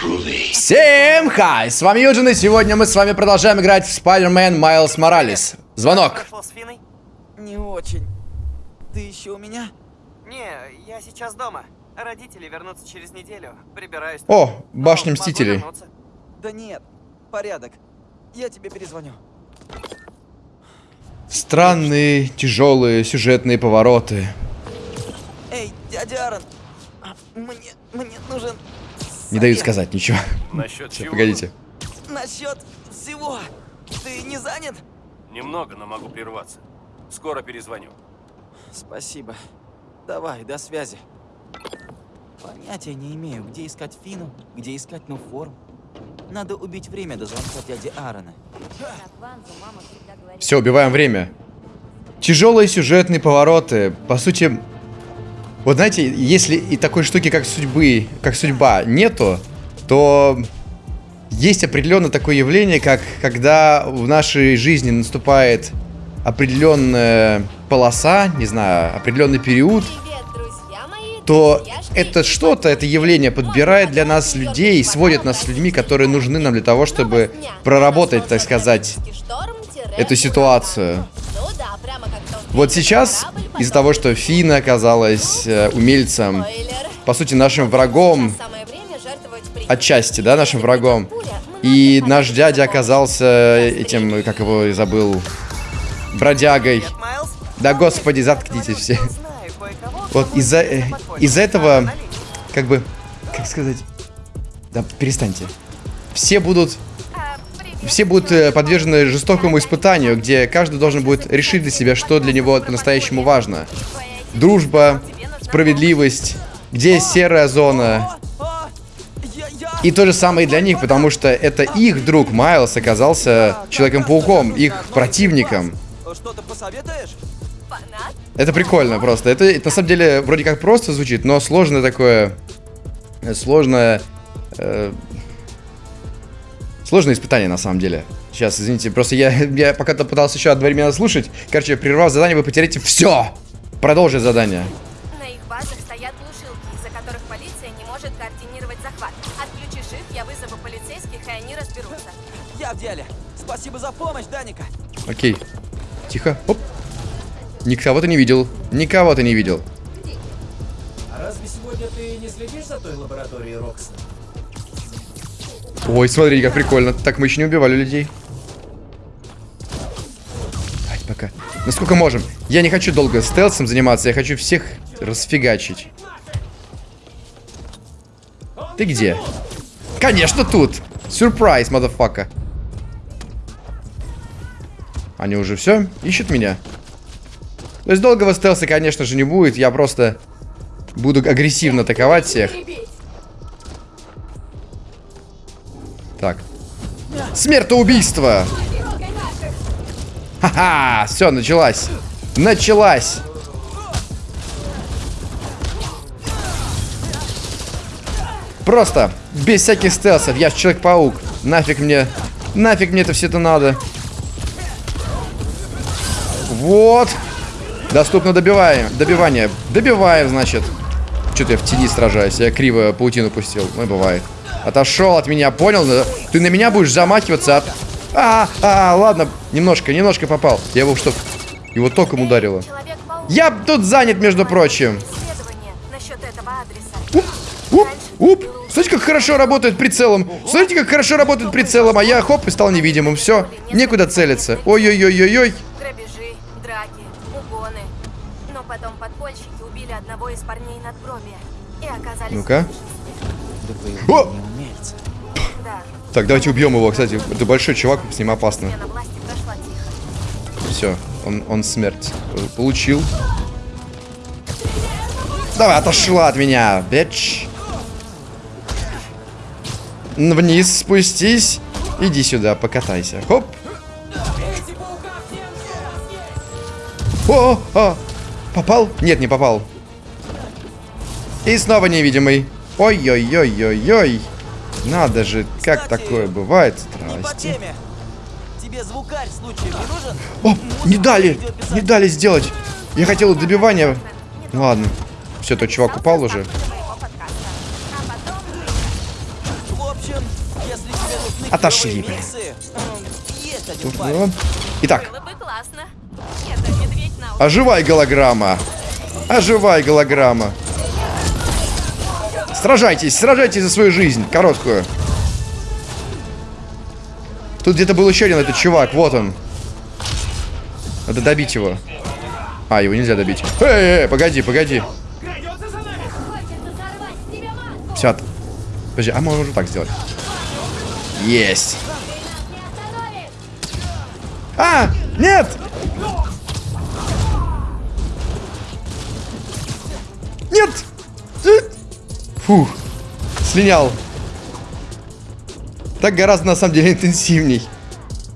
Всем хай! С вами Юджин, и сегодня мы с вами продолжаем играть в Spider-Man Miles Morales. Звонок. Пошел с Финой? Не очень. Ты еще у меня? Не, я сейчас дома. Родители вернутся через неделю. Прибираюсь. О, башня Мстителей. Да нет, порядок. Я тебе перезвоню. Странные, тяжелые сюжетные повороты. Эй, дядя Аарон, мне, мне нужен... Не дают сказать ничего. Насчет Всё, чего? погодите. Насчет всего. Ты не занят? Немного, но могу прерваться. Скоро перезвоню. Спасибо. Давай, до связи. Понятия не имею, где искать Фину, где искать Нуформ. Надо убить время до звонка дяди Аарона. Все, убиваем время. Тяжелые сюжетные повороты. По сути, вот знаете, если и такой штуки, как судьбы, как судьба, нету, то есть определенно такое явление, как когда в нашей жизни наступает определенная полоса, не знаю, определенный период, то это что-то, это явление подбирает для нас людей, сводит нас с людьми, которые нужны нам для того, чтобы проработать, так сказать, эту ситуацию. Вот сейчас, из-за того, что Фина оказалась э, умельцем, по сути, нашим врагом, отчасти, да, нашим врагом, и наш дядя оказался этим, как его и забыл, бродягой. Да господи, заткнитесь все. Вот из-за э, А, этого, как бы, как сказать, да перестаньте. Все будут. Все будут э, подвержены жестокому испытанию, где каждый должен будет решить для себя, что для него по-настоящему важно. Дружба, справедливость, где серая зона. И то же самое и для них, потому что это их друг Майлз оказался Человеком-пауком, их противником. Это прикольно просто. Это, это на самом деле вроде как просто звучит, но сложное такое... э, Сложное... э, сложное испытание на самом деле. Сейчас, извините, просто я, я пока-то пытался еще одновременно слушать. Короче, прервав задание, вы потеряете все! Продолжить задание. На их базах стоят глушилки, из-за которых полиция не может координировать захват. Отключишь их, я вызову полицейских, и они разберутся. Я в деле. Спасибо за помощь, Даника. Окей. Тихо. Оп. Никого ты не видел. Никого ты не видел. А разве сегодня ты не следишь за той лабораторией Рокса? Ой, смотри, как прикольно. Так мы еще не убивали людей. Давайте пока. Насколько можем. Я не хочу долго стелсом заниматься, я хочу всех расфигачить. Ты где? Конечно, тут! Сюрприз, мадафака. Они уже все ищут меня. То есть долгого стелса, конечно же, не будет. Я просто буду агрессивно атаковать всех. Смертоубийство! Ха-ха! Все, началась. Началась. Просто без всяких стелсов. Я Человек-паук. Нафиг мне... Нафиг мне это все это надо. Вот. Доступно добиваем. Добивание. Добиваем, значит. Что-то я в тени сражаюсь. Я криво паутину пустил. Ну, бывает. Отошел от меня, понял? Ты на меня будешь замахиваться от... А, а, ладно. Немножко, немножко попал. Я его что... Его током ударило. Я тут занят, между прочим. Адреса. Уп, уп. Смотрите, как хорошо работает прицелом. Смотрите, как хорошо работает прицелом. А я хоп и стал невидимым. Все, некуда целиться. Ой-ой-ой-ой-ой. Ну-ка. О! Так, давайте убьем его, кстати. Это большой чувак, с ним опасно. Все, он, он смерть получил. Давай, отошла от меня, бич. Вниз спустись. Иди сюда, покатайся. Хоп. О, о, попал? Нет, не попал. И снова невидимый. Ой-ой-ой-ой-ой. Надо же, как Кстати, такое бывает. Здрасте. теме. Тебе звукарь случаем не нужен? О, не дали, не дали сделать. Я хотел добивание. Ну ладно. Все, тот чувак упал уже. Общем, если тебе нужны Отошли, блин. Итак, оживай, голограмма. Оживай, голограмма. Сражайтесь, сражайтесь за свою жизнь, короткую. Тут где-то был еще один этот чувак, вот он. Надо добить его. А, его нельзя добить. Эй, эй, погоди, погоди. Все. Подожди, а можно уже так сделать. Есть. А! Нет! Нет! Фух, слинял. Так гораздо на самом деле интенсивней.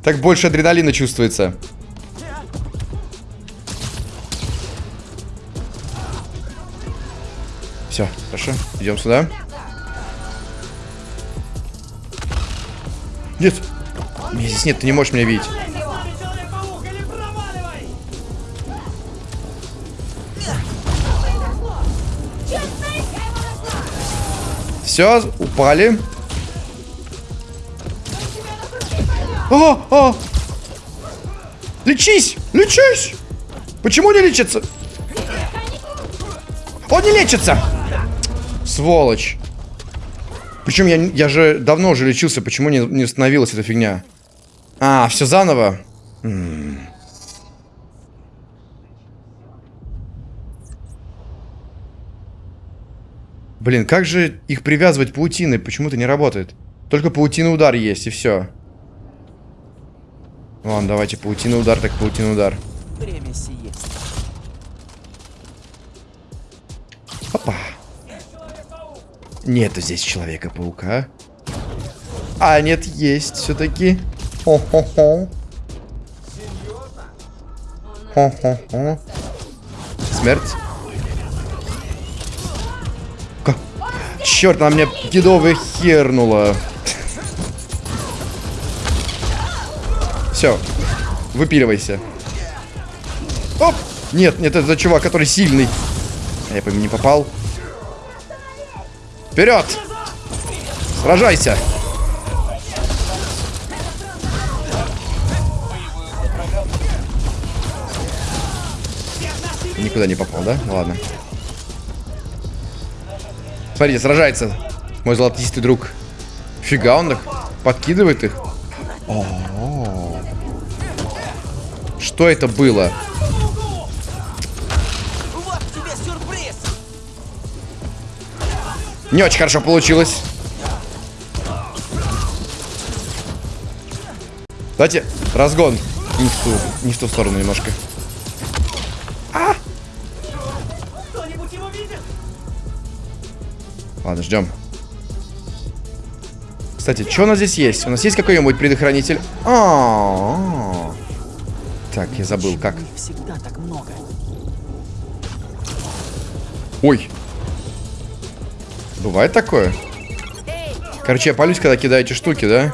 Так больше адреналина чувствуется. Все, хорошо. Идем сюда. Нет. Меня здесь нет, ты не можешь меня видеть. Все, упали. О, о! Лечись! Лечись! Почему не лечится? Он не лечится! Сволочь. Причем я, я же давно уже лечился, почему не, не установилась эта фигня? А, все заново? М. Блин, как же их привязывать паутиной? Почему-то не работает. Только паутина удар есть, и все. Ладно, давайте паутина удар, так паутина удар. Время сиест. Опа. Нету здесь Человека-паука. А, нет, есть все-таки. Хо-хо-хо. Хо-хо-хо. Смерть. Черт, она меня кидовая хернула. Все. Выпиливайся. Оп! Нет, нет, это чувак, который сильный. А я по не попал. Вперед! Сражайся! Никуда не попал, да? Ладно. Смотрите, сражается мой золотистый друг. Фига он их подкидывает их. О-о-о. Что это было? Не очень хорошо получилось. Давайте, разгон. Не в ту, не в ту сторону немножко. Ладно, ждем. Кстати, что у нас здесь есть? У нас есть какой-нибудь предохранитель? А, -а, -а. Так, я забыл, как. Их всегда так много. Ой. Бывает такое? Короче, я палюсь, когда кидаете штуки, да?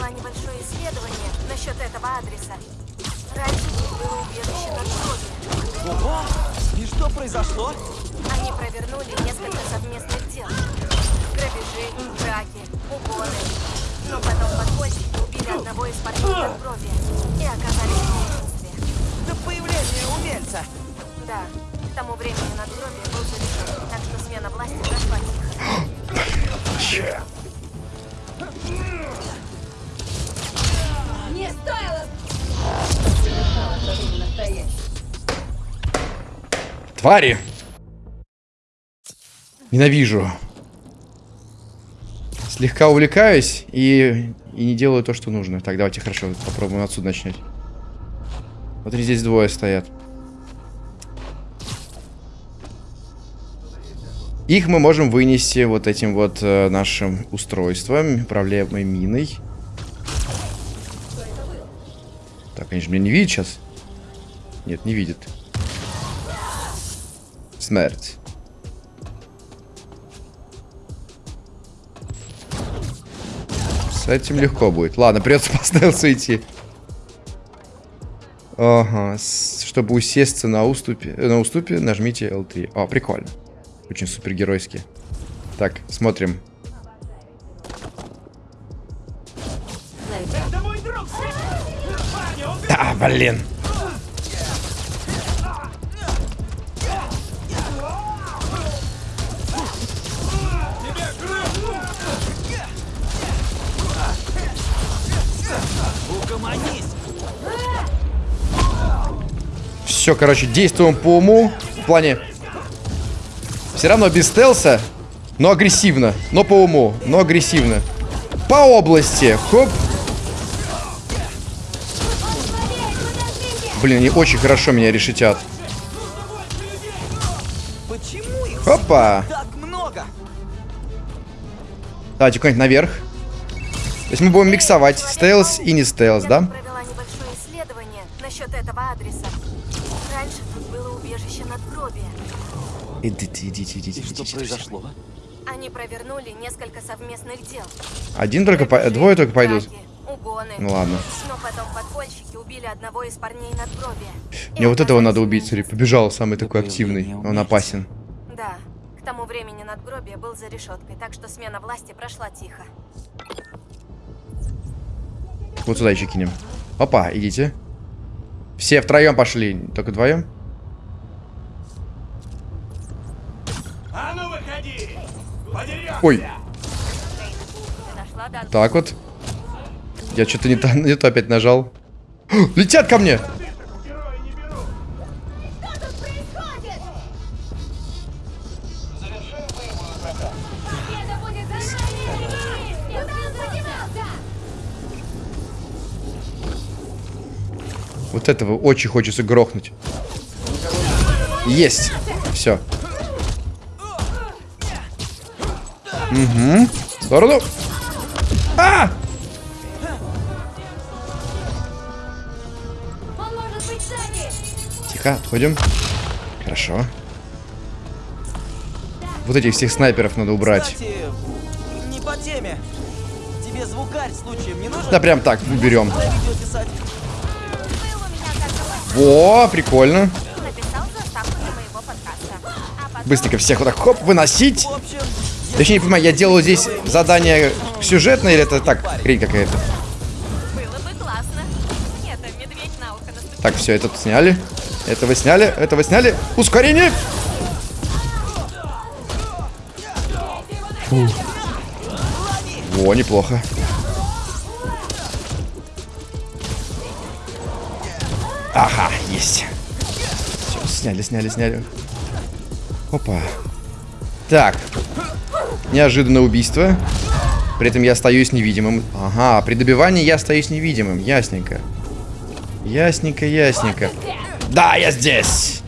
Ненавижу. Слегка увлекаюсь и, и не делаю то, что нужно. Так, давайте хорошо, попробуем отсюда начать. Вот и здесь двое стоят. Их мы можем вынести вот этим вот э, нашим устройством, проблемой миной. Так, же меня не видят сейчас. Нет, не видят. Смерть. С этим легко будет. Ладно, придется по стелсу идти. Ага, чтобы усесться на уступе, на уступе нажмите L3. О, прикольно. Очень супергеройски. Так, смотрим. Да, блин. Все, короче, действуем по уму. В плане... Все равно без стелса, но агрессивно. Но по уму, но агрессивно. По области. Хоп. Блин, они очень хорошо меня решетят. Опа. Давайте куда-нибудь наверх. То есть мы будем миксовать стелс и не стелс, да? Идите, идите, идите, И что идите. произошло? Они провернули несколько совместных дел. Один только, по... Двое только пойдут. угоны. Ну ладно. Но потом подпольщики убили одного из парней надгробия. Мне вот этого надо убить, смотри. Побежал самый такой активный. Он опасен. Да, к тому времени надгробие был за решеткой, так что смена власти прошла тихо. Вот сюда еще кинем. Опа, идите. Все втроем пошли. Только вдвоем? А ну выходи! Подерёшься! Ой, так вот. Я что-то не то, не то опять нажал. Летят ко мне! Вот этого очень хочется грохнуть. Есть. Все. Угу. В сторону. А! Тихо, отходим. Хорошо. Вот этих всех снайперов надо убрать. Кстати, не по теме. Тебе звукарь случаем не нужен? Да прям так, уберем. Во, прикольно. Быстренько всех вот так хоп, выносить. В общем, Точнее, не понимаю, я делаю здесь задание сюжетное или это так, хрень какая-то? наступил. Так, все, этот сняли. Этого сняли, этого сняли. Ускорение! Фу. Во, неплохо. Ага, есть. Все, сняли, сняли, сняли. Опа. Так. Неожиданное убийство. При этом я остаюсь невидимым. Ага, при добивании я остаюсь невидимым. Ясненько. Ясненько, ясненько. Да, я здесь!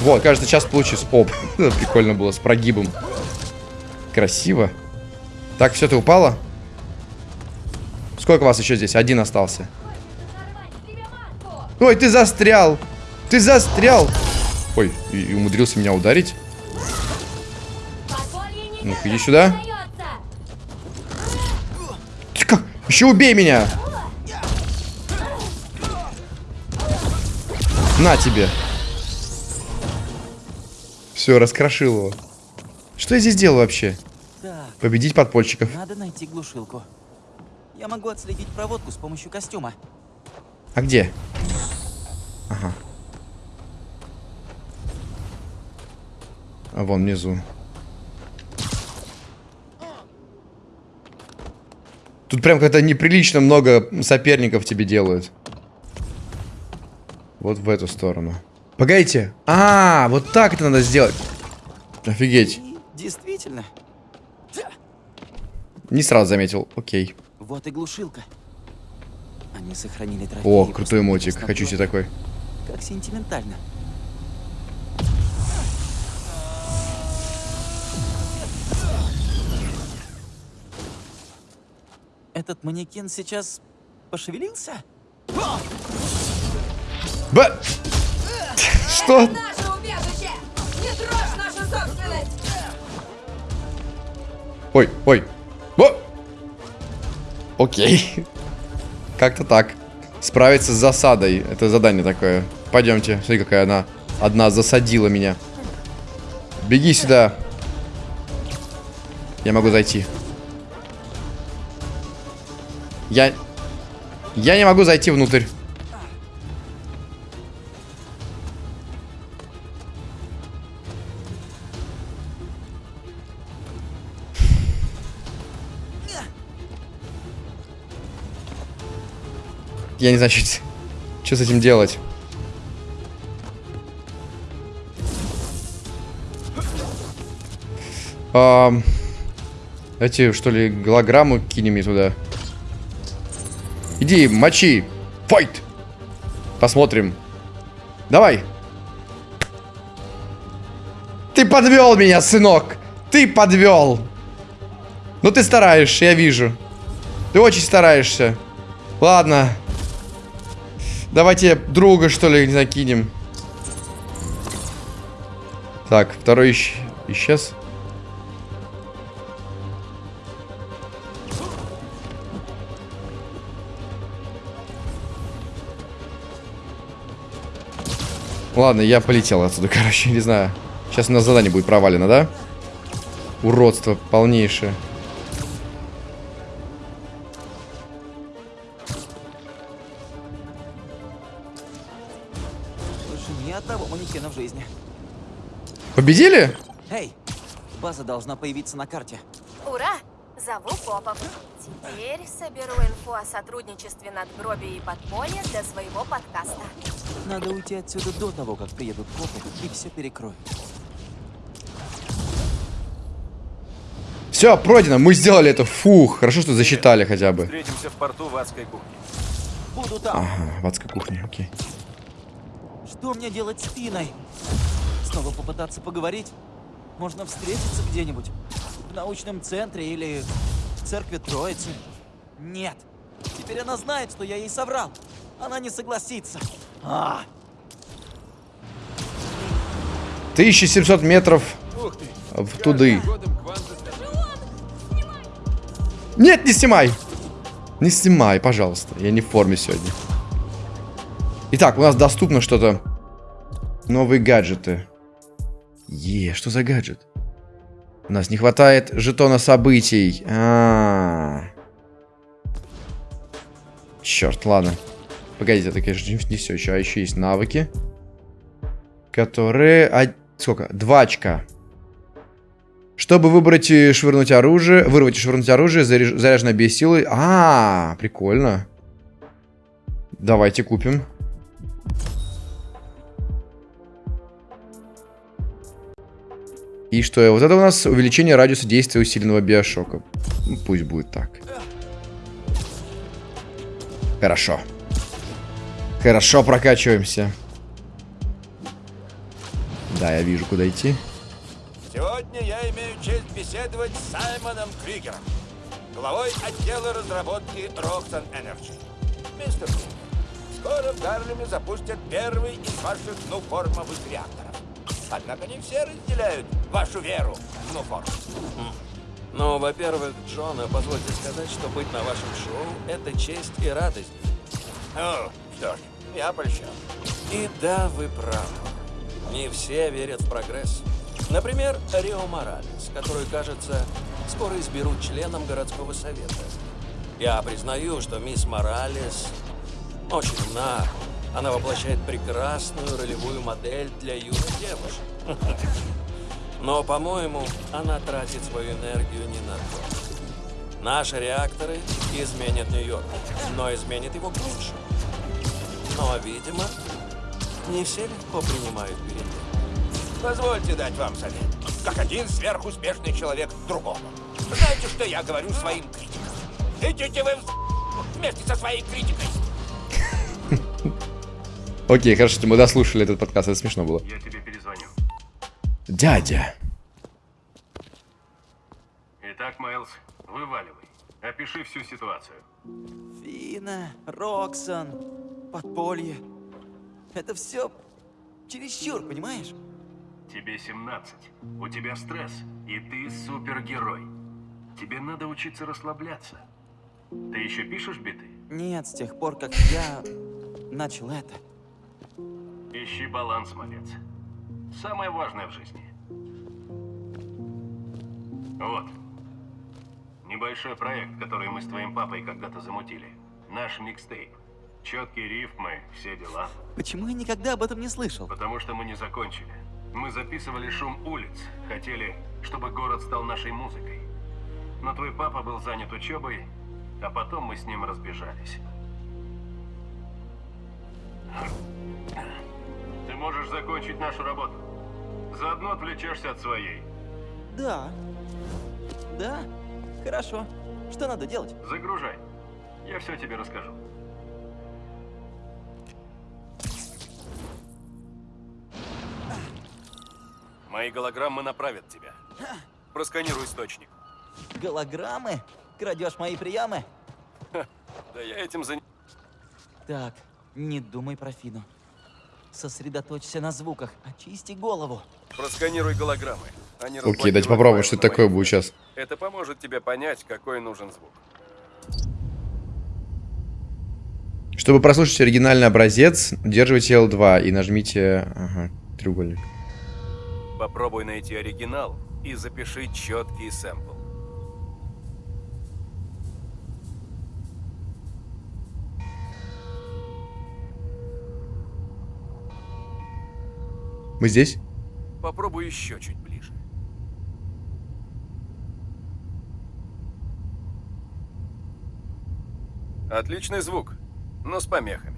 Вот, кажется, сейчас получится. Оп, прикольно было, с прогибом. Красиво. Так, все, ты упала? Сколько вас еще здесь? Один остался. Ой, ты застрял! Ты застрял! Ой, и, и умудрился меня ударить. Ну-ка, иди сюда. Ты как? Еще убей меня! На тебе. Все, раскрошил его. Что я здесь делаю вообще? так, Победить подпольщиков. надо найти глушилку. Я могу отследить проводку с помощью костюма. А где? Ага. А вон внизу. Тут прям как-то неприлично много соперников тебе делают. Вот в эту сторону. Погодите. А, вот так это надо сделать. Офигеть. Действительно, Не сразу заметил. Окей. вот и глушилка. Они сохранили трофеи. О, крутой мотик. Хочу себе такой. Как сентиментально. Этот манекен сейчас пошевелился? Б... Что? Наше убежище! Не трожь нашу собственность! Ой, ой. О! Окей. Как-то так. Справиться с засадой. Это задание такое. Пойдемте. Смотри, какая она одна засадила меня. Беги сюда. Я могу зайти. Я... Я не могу зайти внутрь. Я не знаю, что, что с этим делать. Ам, Давайте, что ли, голограмму кинем мне туда. Иди, мочи. Файт. Посмотрим. Давай. Ты подвел меня, сынок. Ты подвел. Ну ты стараешься, я вижу. Ты очень стараешься. Ладно. Давайте друга, что ли, закинем. Так, второй ищ... исчез. Ладно, я полетел отсюда, короче, не знаю. Сейчас у нас задание будет провалено, да? Уродство полнейшее. Больше ни одного манекена в жизни. Победили? Эй, база должна появиться на карте. Зову копов. Теперь соберу инфу о сотрудничестве надгробия и подполья для своего подкаста. Надо уйти отсюда до того, как приедут копы и все перекроют. Все, пройдено, мы сделали это. Фух, хорошо, что засчитали хотя бы. Встретимся в порту в адской кухне. Буду там. Ага, в адской кухне, окей. Что мне делать с Финой? Снова попытаться поговорить? Можно встретиться где-нибудь? В научном центре или в церкви Троицы? Нет. Теперь она знает, что я ей соврал. Она не согласится. А, 1700 метров в туды. Нет, не снимай! Не снимай, пожалуйста. Я не в форме сегодня. Итак, у нас доступно что-то. Новые гаджеты. Е, что за гаджет? У нас не хватает жетона событий. А, -а, -а. Черт, ладно. Погодите, это, конечно, не все еще. А еще есть навыки. Которые... А... Сколько? Два очка. Чтобы выбрать и швырнуть оружие, вырвать и швырнуть оружие, заряж... заряженное без силы. А, -а, а, прикольно. Давайте купим. И что? Вот это у нас увеличение радиуса действия усиленного биошока. Ну, пусть будет так. Хорошо. Хорошо прокачиваемся. Да, я вижу, куда идти. Сегодня я имею честь беседовать с Саймоном Кригером, главой отдела разработки Roxxon Energy. Мистер Кригер, скоро в Гарлеме запустят первый из ваших нуформовых реакторов. Однако не все разделяют вашу веру в нуформ. Ну, во-первых, Джона, позвольте сказать, что быть на вашем шоу — это честь и радость. Ну, что ж, я польщен. И да, вы правы. Не все верят в прогресс. Например, Рио Моралес, который, кажется, скоро изберут членом городского совета. Я признаю, что мисс Моралес очень умна. Она воплощает прекрасную ролевую модель для юных девушек. Но, по-моему, она тратит свою энергию не на то. Наши реакторы изменят Нью-Йорк, но изменят его к лучшему. Но, видимо, не все легко принимают перемены. Позвольте дать вам совет. Как один сверхуспешный человек другому. Знаете, что я говорю своим критикам? Идите вы в вместе со своей критикой. Окей, хорошо, что мы дослушали этот подкаст, это смешно было. Я тебе перезвоню. Дядя. Итак, Майлз, вываливай. Опиши всю ситуацию. Фина, Роксон, подполье. Это все чересчур, понимаешь? Тебе 17. У тебя стресс. И ты супергерой. Тебе надо учиться расслабляться. Ты еще пишешь биты? Нет, с тех пор, как я начал это. Ищи баланс, малец. Самое важное в жизни. Вот. Не Небольшой проект, который мы с твоим папой когда-то замутили. Наш микстейп. Четкие рифмы, все дела. Почему я никогда об этом не слышал? Потому что мы не закончили. Мы записывали шум улиц. Хотели, чтобы город стал нашей музыкой. Но твой папа был занят учебой, а потом мы с ним разбежались. Ты можешь закончить нашу работу. Заодно отвлечешься от своей. Да. Да? Хорошо. Что надо делать? Загружай. Я все тебе расскажу. Мои голограммы направят тебя. Просканируй источник. Голограммы? Крадешь мои приемы? Да я этим занимаюсь. Так, не думай про Фину. Сосредоточься на звуках, очисти голову. Просканируй голограммы. Они Окей, дайте попробуем, что это такое будет сейчас. Это поможет тебе понять, какой нужен звук. Чтобы прослушать оригинальный образец, удерживайте L2 и нажмите... Ага, треугольник. Попробуй найти оригинал и запиши четкий сэмпл. Мы здесь? Попробуй еще чуть ближе. Отличный звук, но с помехами.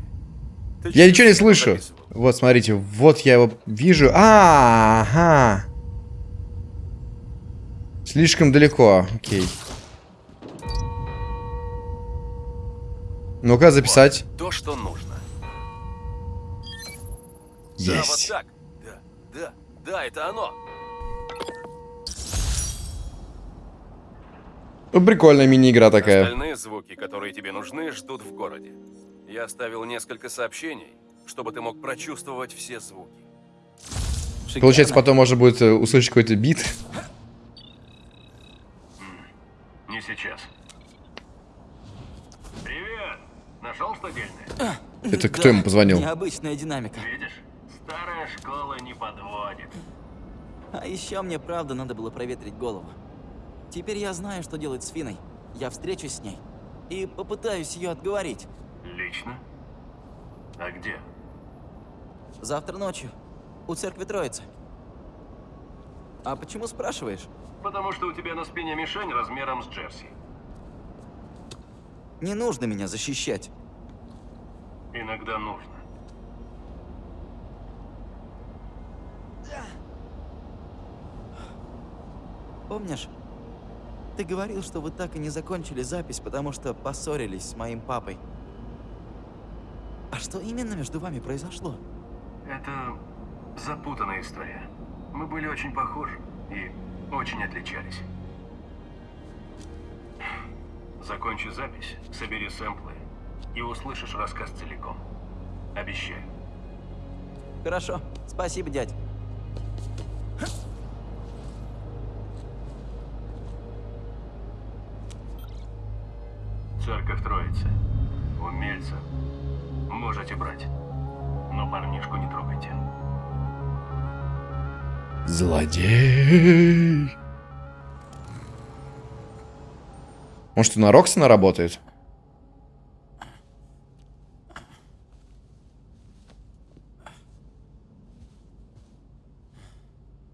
Ты Я ничего не слышу. записывал? Вот, смотрите, вот я его вижу. А, ага. Слишком далеко. Окей. Ну-ка, записать. То, что нужно. Да, вот Есть. так. Да, это оно. Ну, прикольная мини-игра такая. Остальные звуки, которые тебе нужны, ждут в городе. Я оставил несколько сообщений, чтобы ты мог прочувствовать все звуки. Шикарно. Получается, потом можно будет э, услышать какой-то бит. Не сейчас. Привет! Нашел что дельное? Это кто Да, ему позвонил? Необычная динамика. Видишь? Старая школа не подводит. А еще мне правда надо было проветрить голову. Теперь я знаю, что делать с Финой. Я встречусь с ней и попытаюсь ее отговорить. Лично? А где? Завтра ночью. У церкви Троицы. А почему спрашиваешь? Потому что у тебя на спине мишень размером с Джерси. Не нужно меня защищать. Иногда нужно. Помнишь? Ты говорил, что вы так и не закончили запись, потому что поссорились с моим папой. А что именно между вами произошло? Это запутанная история. Мы были очень похожи и очень отличались. Закончи запись, собери сэмплы и услышишь рассказ целиком. Обещаю. Хорошо. Спасибо, дядь. Церковь Троицы. Умельца. Можете брать. Но парнишку не трогайте. Злодей. Может, и на Роксона работает?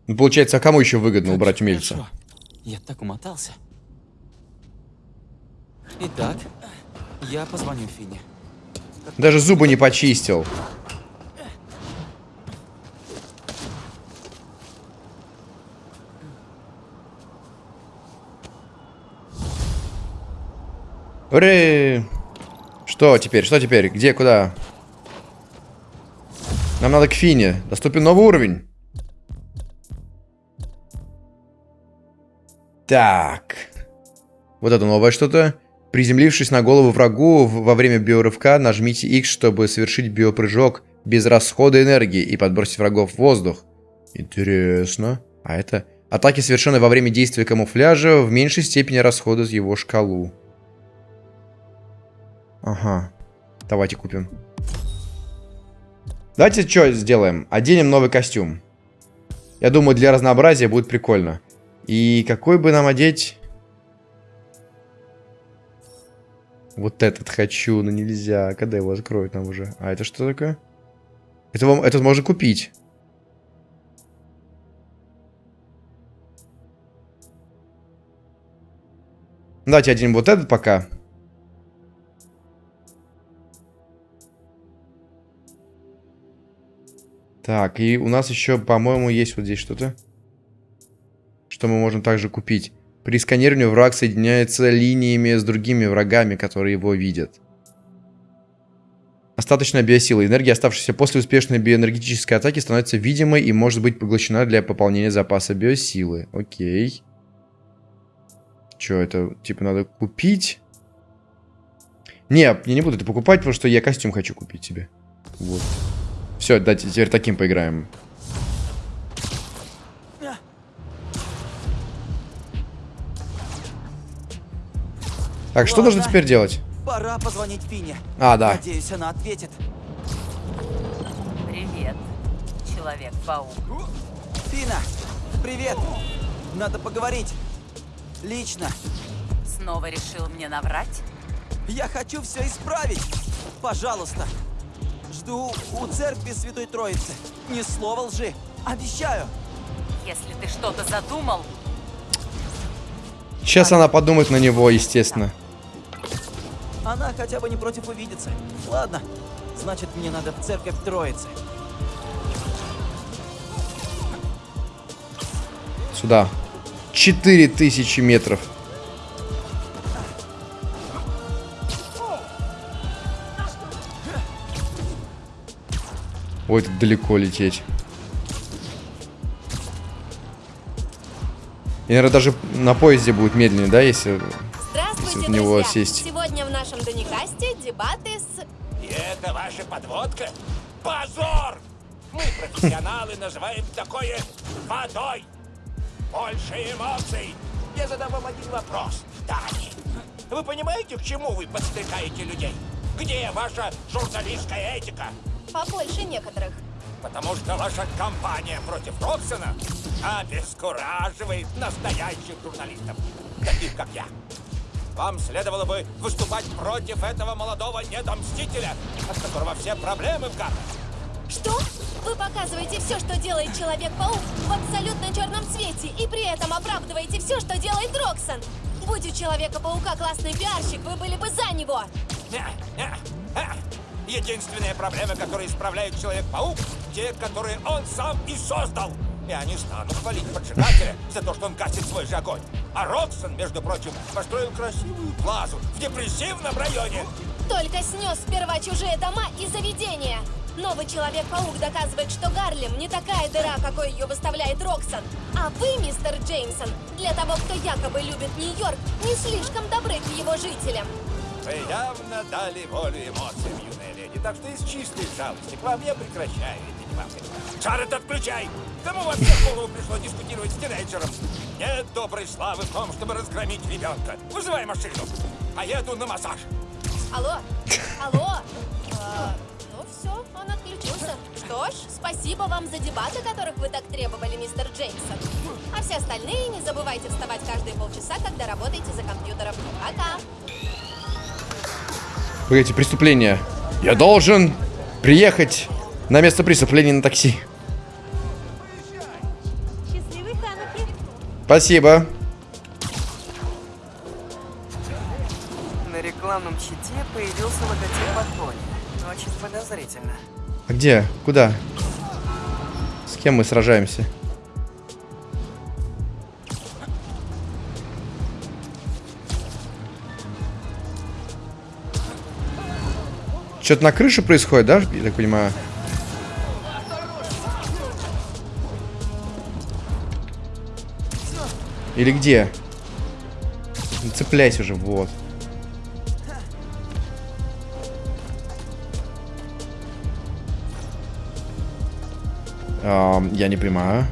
Ну, получается, а кому еще выгодно Как убрать умельца? хорошо. Я так умотался. Итак, я позвоню Фине. Даже зубы не почистил. Уре! Что теперь? Что теперь? Где? Куда? Нам надо к Фине. Доступен новый уровень. Так. Вот это новое что-то. Приземлившись на голову врагу во время биорывка, нажмите X, чтобы совершить биопрыжок без расхода энергии и подбросить врагов в воздух. Интересно. А это... Атаки, совершенные во время действия камуфляжа, в меньшей степени расходуют его шкалу. Ага. Давайте купим. Давайте что сделаем? Оденем новый костюм. Я думаю, для разнообразия будет прикольно. И какой бы нам одеть... Вот этот хочу, но нельзя. Когда его откроют нам уже? А это что такое? Это вам, этот можно купить. Давайте один вот этот пока. Так, и у нас еще, по-моему, есть вот здесь что-то. Что мы можем также купить. При сканировании враг соединяется линиями с другими врагами, которые его видят. Остаточная биосила. Энергия, оставшаяся после успешной биоэнергетической атаки, становится видимой и может быть поглощена для пополнения запаса биосилы. Окей. Че, это типа надо купить? Не, я не буду это покупать, потому что я костюм хочу купить себе. Вот. Все, давайте теперь таким поиграем. Так, что Ладно. нужно теперь делать? Пора позвонить Фине. А, да. Надеюсь, она ответит. Привет, Человек-паук. Фина, привет. Надо поговорить. Лично. Снова решил мне наврать? Я хочу все исправить. Пожалуйста. Жду у церкви Святой Троицы. Ни слова лжи. Обещаю. Если ты что-то задумал, Сейчас она подумает на него, естественно. Она хотя бы не против увидеться. Ладно. Значит, мне надо в церковь Троицы. Сюда. 4000 метров. Ой, тут далеко лететь. И, наверное, даже на поезде будет медленнее, да, если... Здравствуйте, в него друзья! сесть. Сегодня в нашем Доникасте дебаты с... И это ваша подводка? Позор! Мы, профессионалы, называем такое водой. Больше эмоций. Я задам вам один вопрос, Дани. Вы понимаете, к чему вы подстрекаете людей? Где ваша журналистская этика? побольше некоторых. Потому что ваша кампания против Роксона обескураживает настоящих журналистов, таких как я. Вам следовало бы выступать против этого молодого недомстителя, от которого все проблемы в Гарварде. Что? Вы показываете все, что делает Человек-паук в абсолютно черном цвете, и при этом оправдываете все, что делает Роксон. Будь у Человека-паука классный пиарщик, вы были бы за него. Не, не, э. Единственная проблема, которую исправляет Человек-паук, те, которые он сам и создал. Я не стану хвалить поджигателя за то, что он гасит свой же огонь. А Роксон, между прочим, построил красивую плазу в депрессивном районе. Только снес сперва чужие дома и заведения. Новый Человек-паук доказывает, что Гарлем не такая дыра, какой ее выставляет Роксон. А вы, мистер Джеймсон, для того, кто якобы любит Нью-Йорк, не слишком добры к его жителям. Вы явно дали волю эмоциям, юная леди, так что из чистой жалости к вам я прекращаю эти Шарет, отключай! Кому вообще в голову пришло дискутировать с тинейджером? Нет доброй славы в том, чтобы разгромить ребенка. Вызывай машину. Поеду на массаж. Алло? Алло? А, ну все, он отключился. Что ж, спасибо вам за дебаты, которых вы так требовали, мистер Джеймсон. А все остальные не забывайте вставать каждые полчаса, когда работаете за компьютером. Пока! Погодите, преступление. Я должен приехать на место преступления на такси. Спасибо. На рекламном щите появился логотип Батони. Очень подозрительно. А где? Куда? С кем мы сражаемся? Что-то на крыше происходит, да, я так понимаю? Или где? Ну, Цепляйся уже, вот. Ам, я не понимаю.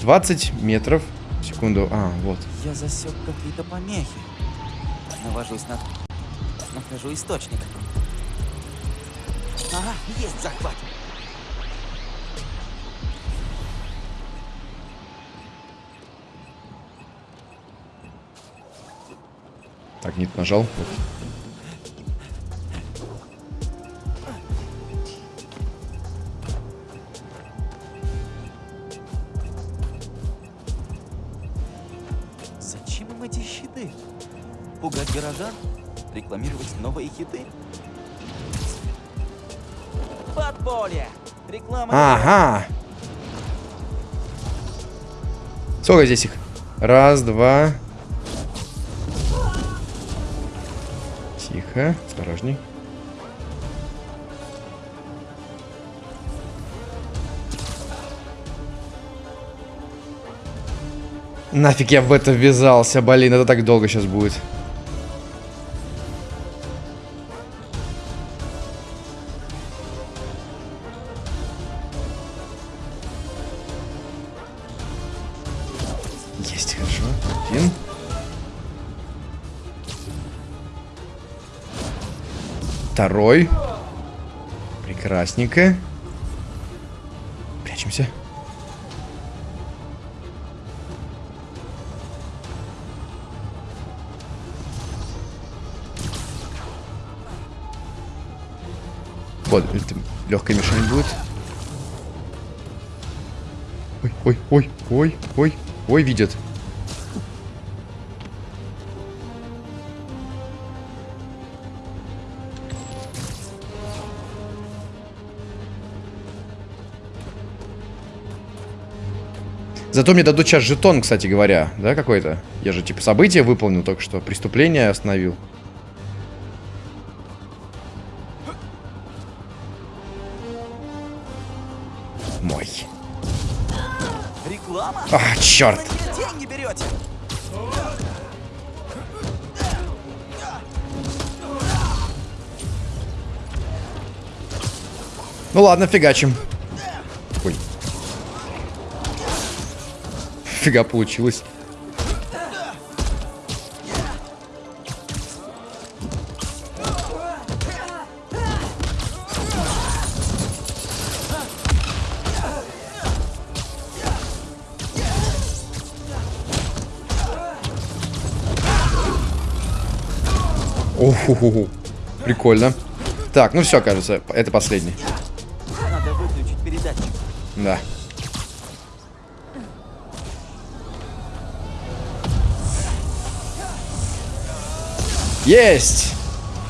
Двадцать метров. Секунду. А, вот. Я засек какие-то помехи. Навожусь на... Нахожу источник. Ага, есть захват. Так, нет, нажал. Зачем им эти щиты? Пугать горожан? Рекламировать новые хиты? Подполье! Реклама... Ага. Сколько здесь их? Раз, два. Тихо, осторожней. Нафиг я в это ввязался, блин, это так долго сейчас будет. Прекрасненько. Прячемся. Вот, это легкая мишень будет. Ой, ой, ой, ой, ой, ой, видят. Зато мне дадут сейчас жетон, кстати говоря, да, какой-то? Я же, типа, событие выполнил только что, преступление остановил. Мой. Реклама? А, черт. Деньги берете? Ну ладно, фигачим. Фига получилось. Оху, прикольно. Так, ну все, кажется, это последний. Надо выключить передатчик. Да. Есть!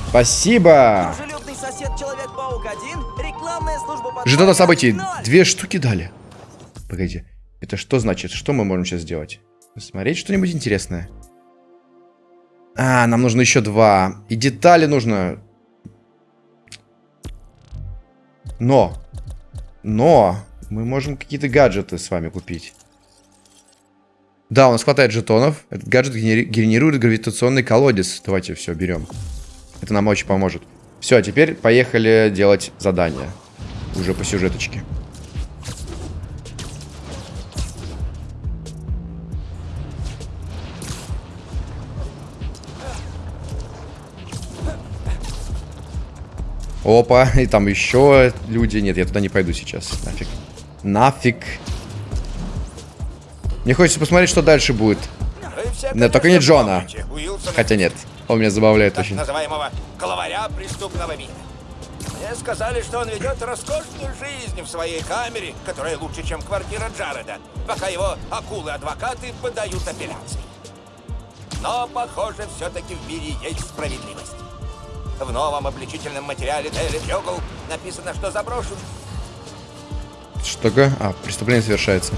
Спасибо! Дружелюбный сосед Человек-паук 1, рекламная служба подполья Жетона событий. Две штуки дали. Погоди. Это что значит? Что мы можем сейчас сделать? Смотреть что-нибудь интересное? А, нам нужно еще два. И детали нужно. Но. Но. Мы можем какие-то гаджеты с вами купить. Да, у нас хватает жетонов. Этот гаджет генери- генерирует гравитационный колодец. Давайте все берем. Это нам очень поможет. Все, теперь поехали делать задание. Уже по сюжеточке. Опа, и там еще люди. Нет, я туда не пойду сейчас. Нафиг. Нафиг. Мне хочется посмотреть, что дальше будет. Да, только не Джона. Хотя нет. Он меня забавляет так очень. называемого главаря преступного мира. Мне сказали, что он ведет роскошную жизнь в своей камере, которая лучше, чем квартира Джареда, пока его акулы-адвокаты подают апелляции. Но, похоже, все-таки в мире есть справедливость. В новом обличительном материале Daily Bugle написано, что заброшен Что такое? А, преступление совершается.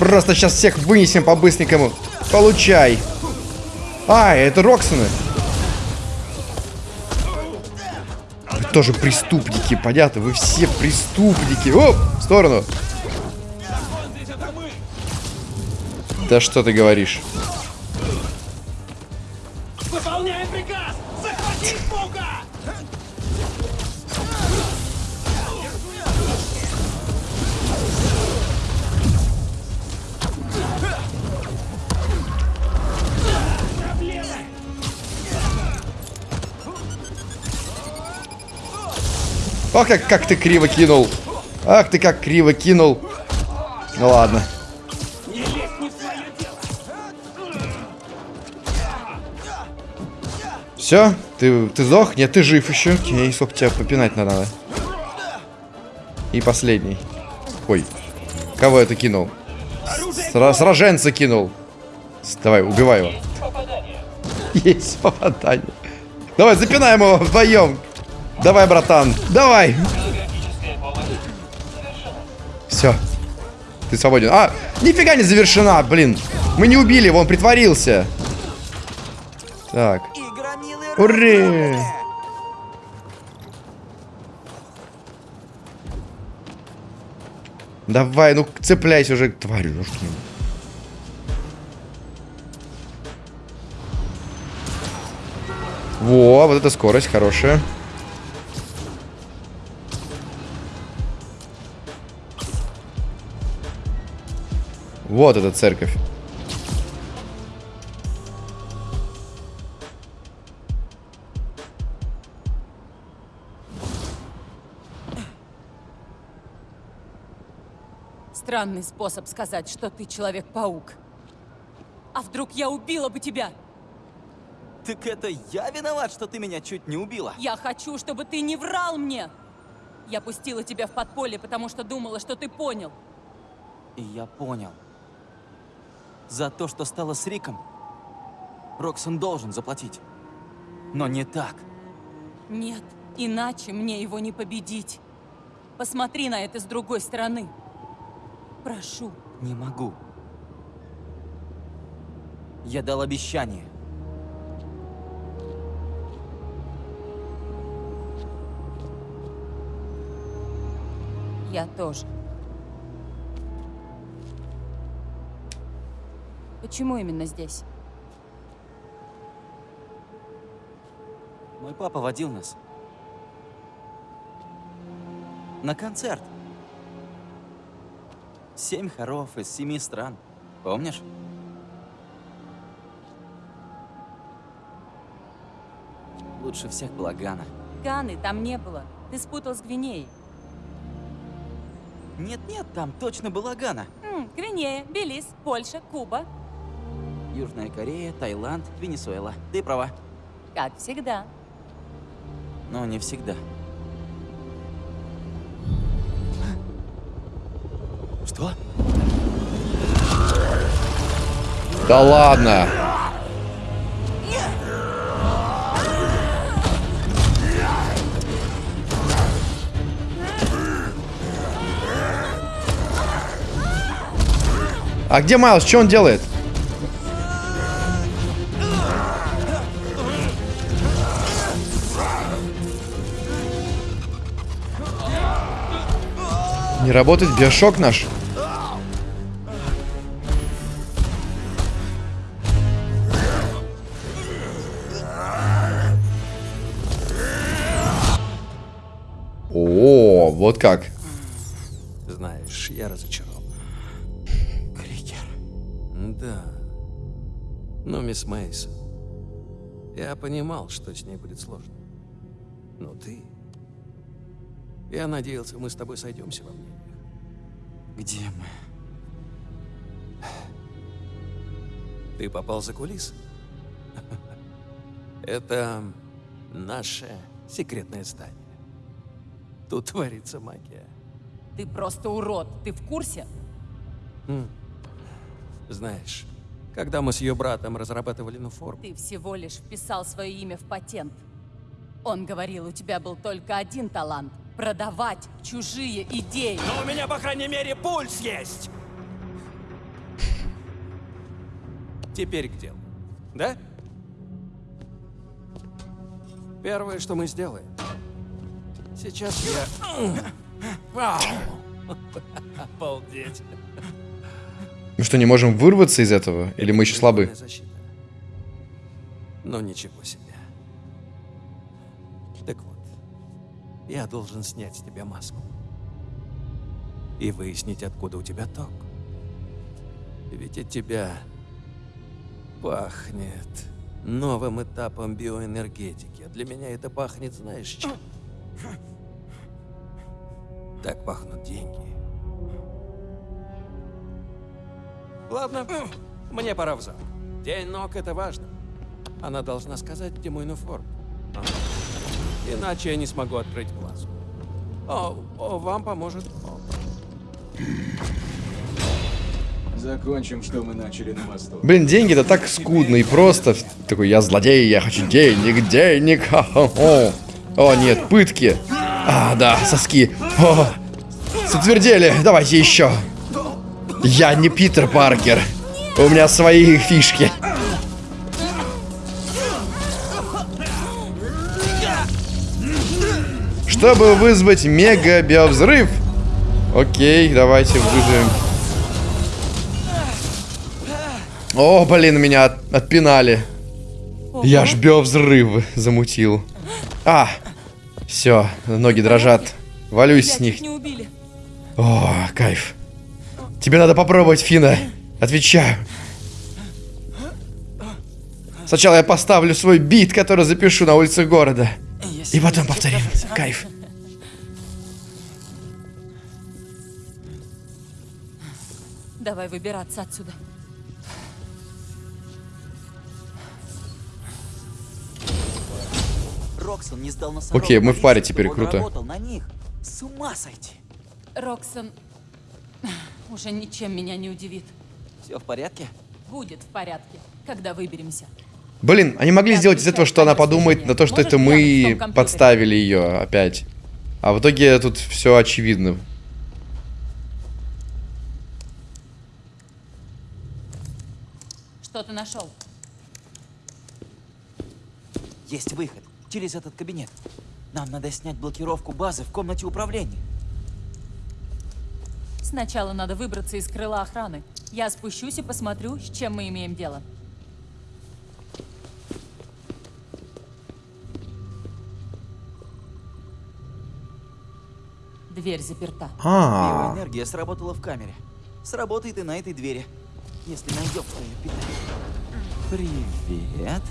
Просто сейчас всех вынесем по-быстренькому. Получай. А, это Роксоны. Вы тоже преступники, понятно? Вы все преступники. Оп, в сторону. Да что ты говоришь? Ох, как, как ты криво кинул. Ах ты как криво кинул. Ну ладно. Все? Ты, ты сдох? Нет, ты жив еще. Окей, сколько тебя попинать надо. И последний. Ой. Кого это кинул? Сра сраженца кинул. Давай, убивай его. Есть попадание. Давай, запинаем его вдвоем. Давай, братан. Давай. Все. Ты свободен. А, нифига не завершена, блин. Мы не убили его, он притворился. Так. Ура! Давай, ну цепляйся уже, тварь, ну что Во, вот эта скорость хорошая. Вот эта церковь. Странный способ сказать, что ты Человек-паук. А вдруг я убила бы тебя? Так это я виноват, что ты меня чуть не убила? Я хочу, чтобы ты не врал мне! Я пустила тебя в подполье, потому что думала, что ты понял. И я понял. За то, что стало с Риком, Роксон должен заплатить. Но не так. Нет, иначе мне его не победить. Посмотри на это с другой стороны. Прошу. Не могу. Я дал обещание. Я тоже. Почему именно здесь? Мой папа водил нас. На концерт. Семь хоров из семи стран. Помнишь? Лучше всех была Гана. Ганы там не было. Ты спутал с Гвинеей. Нет-нет, там точно была Гана. М, Гвинея, Белиз, Польша, Куба. Южная Корея, Таиланд, Венесуэла. Ты права. Как всегда. Но не всегда. Что? Да ладно. А где Майлз? Что он делает? Не работает биошок наш? О, вот как. Знаешь, я разочарован. Крикер. Да. Но, мисс Мейсон, я понимал, что с ней будет сложно. Но ты... Я надеялся, мы с тобой сойдемся во мнениях. Где мы? Ты попал за кулисы. Это наше секретное здание. Тут творится магия. Ты просто урод. Ты в курсе? М. Знаешь, когда мы с ее братом разрабатывали ну форму, Ты всего лишь вписал свое имя в патент. Он говорил, у тебя был только один талант — продавать чужие идеи. Но у меня, по крайней мере, пульс есть! Теперь к делу. Да? Первое, что мы сделаем. Сейчас я... Вау! Обалдеть. Мы что, не можем вырваться из этого? Или мы еще слабы? Но ничего себе. Я должен снять с тебя маску. И выяснить, откуда у тебя ток. Ведь от тебя пахнет новым этапом биоэнергетики. А для меня это пахнет, знаешь, чем? Так пахнут деньги. Ладно, мне пора в зал. День ног — это важно. Она должна сказать, где мой. Ага. Иначе я не смогу открыть глаз. О, о, вам поможет. О, Закончим, что мы начали на мосту. Блин, деньги это так скудно и просто. Такой, я злодей, я хочу денег, денег. Ха-ха-ха. О, нет, пытки. А, да, соски. О, затвердели, давайте еще. Я не Питер Паркер. У меня свои фишки. Чтобы вызвать мега биовзрыв. Окей, давайте вызовем. О, блин, меня от- отпинали. Я ж биовзрыв замутил. А, все, ноги дрожат. Валюсь Тебя с них. чуть не убили. О, кайф. Тебе надо попробовать, Фина. Отвечаю. Сначала я поставлю свой бит, который запишу на улицах города. И потом повторим. Кайф. Давай выбираться отсюда. Роксон не сдал носорога Окей, мы в паре теперь, круто. работал на них. С ума сойти. Роксон уже ничем меня не удивит. Все в порядке? Будет в порядке, когда выберемся. Блин, они могли сделать из этого, что она подумает на то, что это мы подставили ее опять. А в итоге тут все очевидно. Что ты нашел? Есть выход. Через этот кабинет. Нам надо снять блокировку базы в комнате управления. Сначала надо выбраться из крыла охраны. Я спущусь и посмотрю, с чем мы имеем дело. Дверь заперта. А, Биоэнергия сработала в камере. Сработает и на этой двери. Если найдем, кто ее питает. Привет.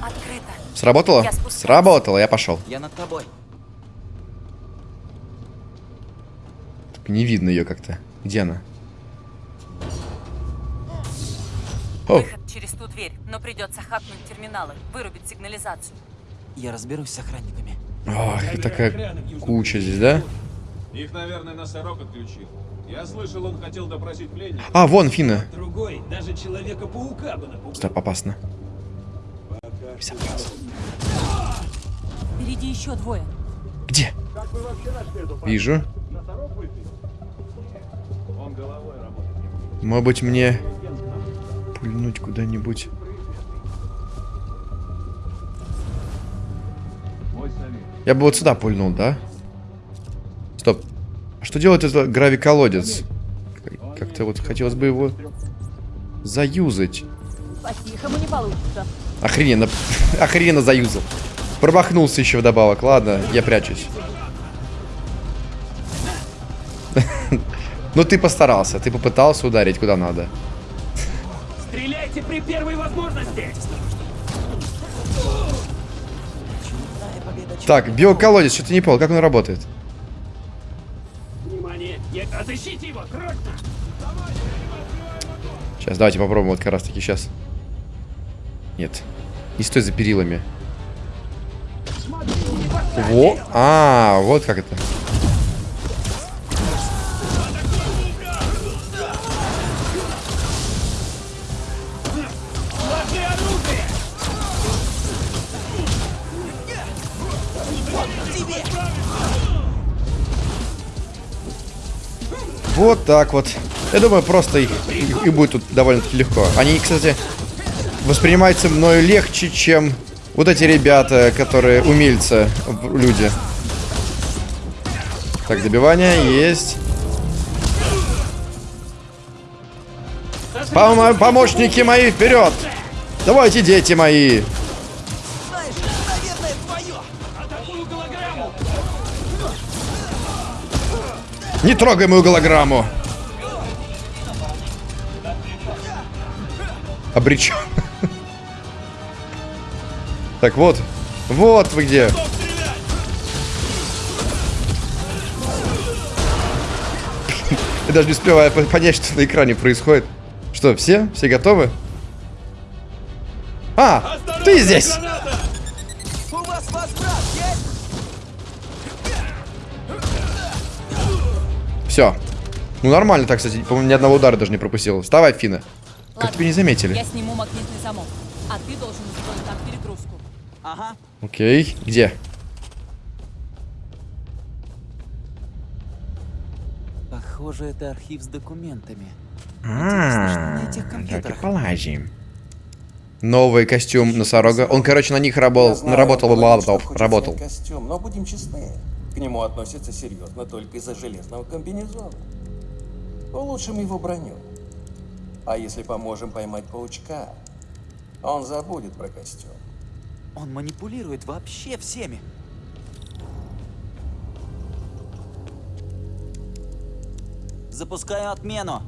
Открыто. сработало? Я спускаюсь. Сработало, я пошел. Я над тобой. Не видно ее как-то. Где она? О, Выход через ту дверь, но придется хакнуть терминалы, вырубить сигнализацию. Я разберусь с охранниками. ох, и такая куча здесь, да? Их, наверное, носорог отключил. Я слышал, он хотел допросить пленника. А, вон Фина. Другой, даже Человека-паука бы напугал. Стоп, опасно. Впереди еще двое. Где? Вижу. Он головой работает. Может быть мне пульнуть куда-нибудь. Я бы вот сюда пульнул, да? Стоп. А что делает этот гравиколодец? Как- Как-то вот хотелось бы его заюзать. По-тихому не получится. Охрененно. Охрененно заюзал. Промахнулся еще вдобавок. Ладно, я прячусь. Ну ты постарался, ты попытался ударить куда надо. Стреляйте при первой возможности! Так, биоколодец, что-то не понял, как он работает? Внимание! Я- Отыщите его! Срочно! Сейчас, давайте попробуем вот как раз таки сейчас. Нет. Не стой за перилами. Во. А, вот как это. Вот так вот. Я думаю, просто их, и будет тут довольно-таки легко. Они, кстати, воспринимаются мною легче, чем вот эти ребята, которые умельцы люди. Так, добивание есть. Помо- помощники мои, вперед! Давайте, дети мои! Не трогай мою голограмму! Обречен. Так вот. Вот вы где. Я даже не успеваю по- понять, что на экране происходит. Что, все? Все готовы? А, ты здесь! Все. Ну нормально так, кстати. По-моему, ни одного удара даже не пропустил. Вставай, Фина. Как Ладно, тебя не заметили? Я сниму магнитный замок, а ты должен устроить там перегрузку. Ага. Окей. Где? Похоже, это архив с документами. А, на этих давайте компьютерах? полазим. Новый костюм носорога. Он, короче, на них работал, работал, работал, работал. костюм, но будем честны, к нему относятся серьезно только из-за железного комбинезона. Улучшим его броню. А если поможем поймать паучка, он забудет про костюм. Он манипулирует вообще всеми. Запускаю отмену.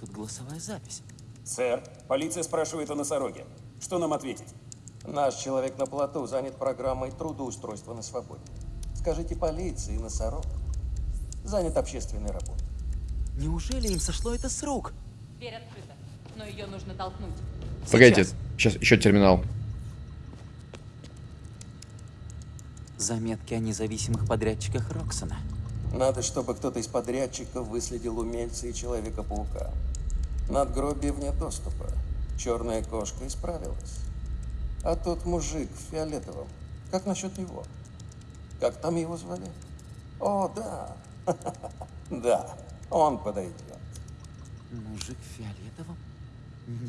Тут голосовая запись. Сэр, полиция спрашивает о носороге. Что нам ответить? Наш человек на плоту занят программой трудоустройства на свободе. Скажите полиции, носорог занят общественной работой. Неужели им сошло это с рук? Дверь открыта, но ее нужно толкнуть. Погодите, сейчас еще терминал. Заметки о независимых подрядчиках Роксона. Надо, чтобы кто-то из подрядчиков выследил умельца и Человека-паука. Надгробие вне доступа. Черная кошка исправилась. А тот мужик в фиолетовом, как насчет него? Как там его звали? О, да. Да, он подойдет. Мужик в фиолетовом?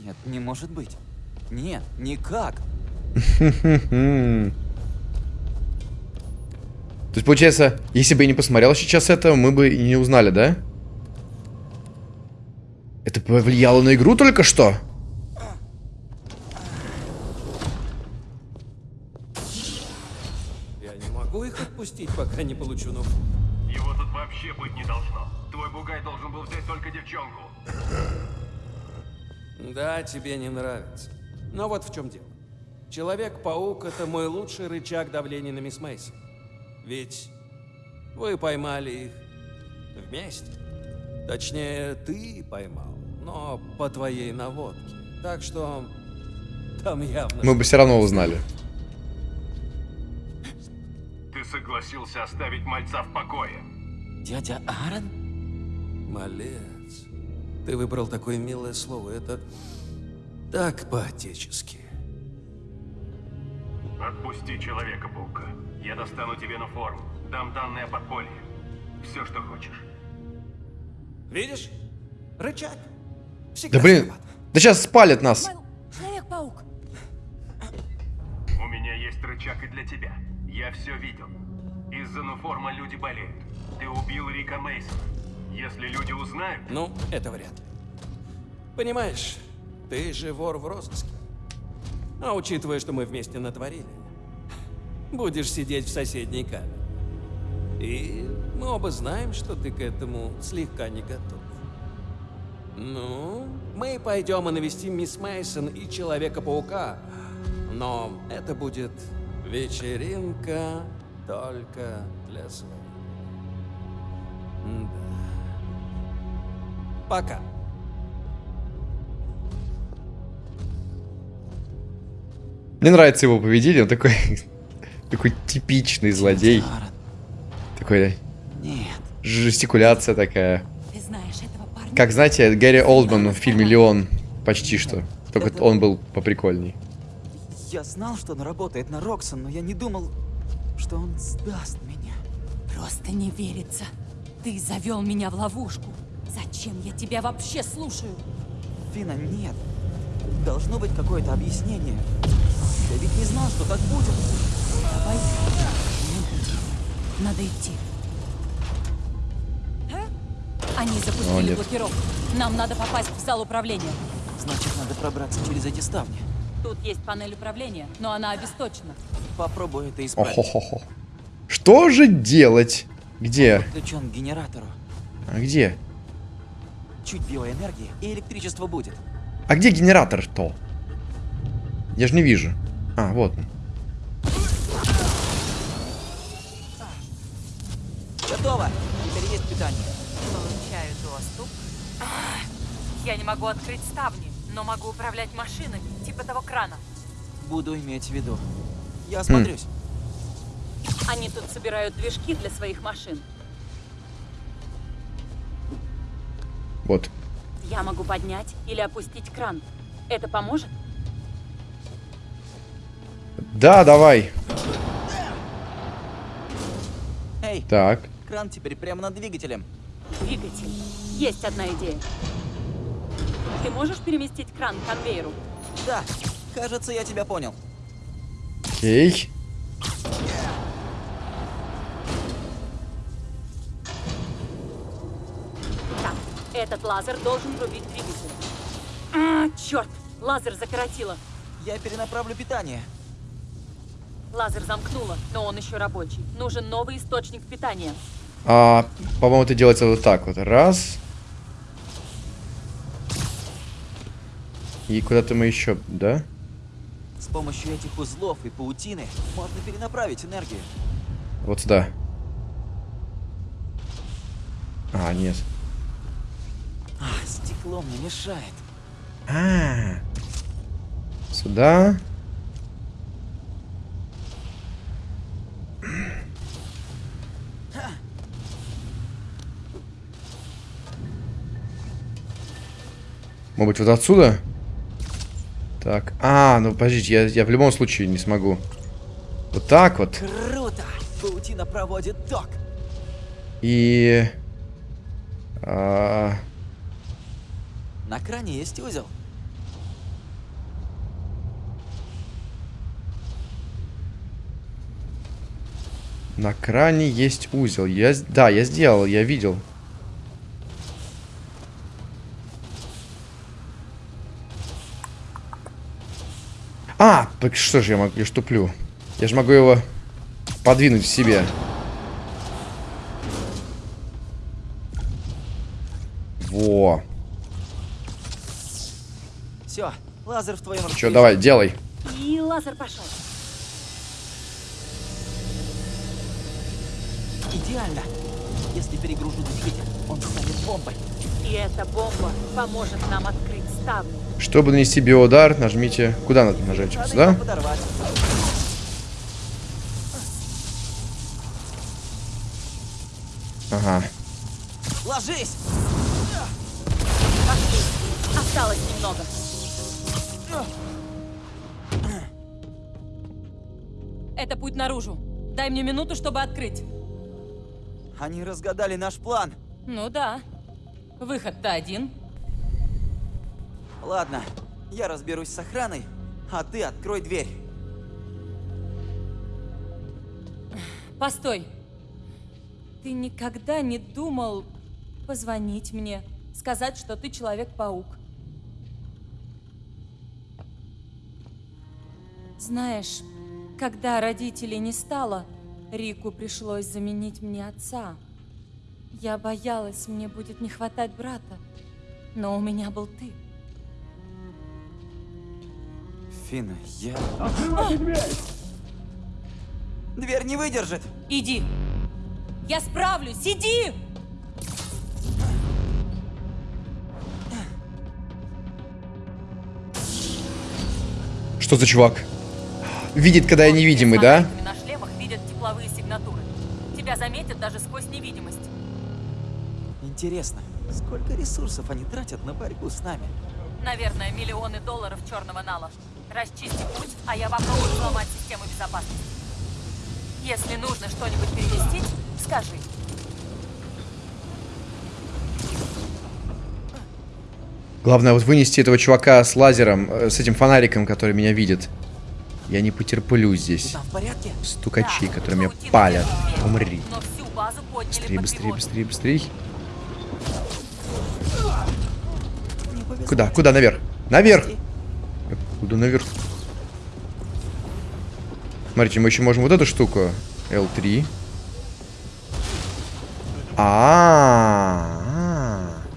Нет, не может быть. Нет, никак. То есть, получается, если бы я не посмотрел сейчас это, мы бы и не узнали, да? Это повлияло на игру только что? Пока не получу новую. Его тут вообще быть не должно. Твой бугай должен был взять только девчонку. Да, тебе не нравится. Но вот в чем дело. Человек-паук — это мой лучший рычаг давления на мисс Мейсон. Ведь вы поймали их вместе. Точнее, ты поймал, но по твоей наводке. Так что там явно... Мы бы все равно узнали. Согласился оставить мальца в покое. Дядя Аарон? Малец. Ты выбрал такое милое слово. Это так по-отечески. Отпусти Человека-паука. Я достану тебе на форму. Дам данные о подполье. Все, что хочешь. Видишь? Рычаг. Всегда Да блин, виноват. да сейчас спалят нас. Человек-паук. У меня есть рычаг и для тебя. Я все видел. Из-за нуформа люди болеют. Ты убил Рика Мейсона. Если люди узнают... Ну, это вряд ли. Понимаешь, ты же вор в розыске. А учитывая, что мы вместе натворили, будешь сидеть в соседней камере. И мы оба знаем, что ты к этому слегка не готов. Ну, мы пойдем и навестим мисс Мейсон и Человека-паука. Но это будет вечеринка только для своих. Да. Пока. Мне нравится его поведение, он такой... Такой типичный злодей. Такой... Нет. Жестикуляция такая. Ты знаешь этого парня? Как, знаете, Гэри Олдман в фильме «Леон». Почти что. Только он был поприкольней. Я знал, что он работает на Роксон, но я не думал, что он сдаст меня. Просто не верится. Ты завел меня в ловушку. Зачем я тебя вообще слушаю? Фина, нет. Должно быть какое-то объяснение. Я ведь не знал, что так будет. Давай. Надо идти. Они запустили О, блокировку. Нам надо попасть в зал управления. Значит, надо пробраться через эти ставни. Тут есть панель управления, но она обесточена. Попробую это исправить. -хо -хо -хо. Что же делать? Где? Он подключен к генератору. А где? Чуть биоэнергии, и электричество будет. А где генератор-то? Я же не вижу. А, вот он. Готово. Теперь есть питание. Получаю доступ. Я не могу открыть ставни, но могу управлять машинами типа того крана. Буду иметь в виду. Я осмотрюсь. Они тут собирают движки для своих машин. Вот. Я могу поднять или опустить кран. Это поможет? Да, давай. Эй, Так. кран теперь прямо над двигателем. Двигатель. Есть одна идея. Ты можешь переместить кран к конвейеру? Да, кажется, я тебя понял. Окей. Так, этот лазер должен рубить двигатель. А, черт! Лазер закоротило. Я перенаправлю питание. Лазер замкнуло, но он еще рабочий. Нужен новый источник питания. А, по-моему, это делается вот так вот. Раз. И куда-то мы еще, да? С помощью этих узлов и паутины можно перенаправить энергию. Вот сюда. А, нет. А, стекло мне мешает. А, сюда. Может быть, вот отсюда? Так. А, ну подождите, я, я в любом случае не смогу. Вот так вот. Круто! Паутина проводит ток. И... а, На кране есть узел. на кране есть узел. Я, да, я сделал, я видел. А, так что же я могу, я ж туплю. Я же могу его подвинуть к себе. Во. Все, лазер в твоем Че, давай, делай. И лазер пошел. Идеально. Если перегружу двигатель, он станет бомбой. И эта бомба поможет нам открыть. Чтобы нанести биоудар, нажмите... Куда надо нажать? Надо Сюда? Ага. Ложись! Осталось немного. Это путь наружу. Дай мне минуту, чтобы открыть. Они разгадали наш план. Ну да. Выход-то один. Ладно, я разберусь с охраной, а ты открой дверь. Постой. Ты никогда не думал позвонить мне, сказать, что ты Человек-паук? Знаешь, когда родителей не стало, Рику пришлось заменить мне отца. Я боялась, мне будет не хватать брата, но у меня был ты. Фина, я... Дверь не выдержит. Иди. Я справлюсь, иди! Что за чувак? Видит, когда я невидимый, да? На шлемах видят тепловые сигнатуры. Тебя заметят даже сквозь невидимость. Интересно, сколько ресурсов они тратят на борьбу с нами? Наверное, миллионы долларов черного нала. Расчисти путь, а я попробую взломать систему безопасности. Если нужно что-нибудь переместить, скажи. Главное вот вынести этого чувака с лазером, э, с этим фонариком, который меня видит. Я не потерплю здесь. Стукачи, которые меня палят. Умри. Быстрее, быстрее, быстрее, быстрее. Куда? Куда? Наверх? Наверх! Куда наверх? Смотрите, мы еще можем вот эту штуку. L3. А-а-а.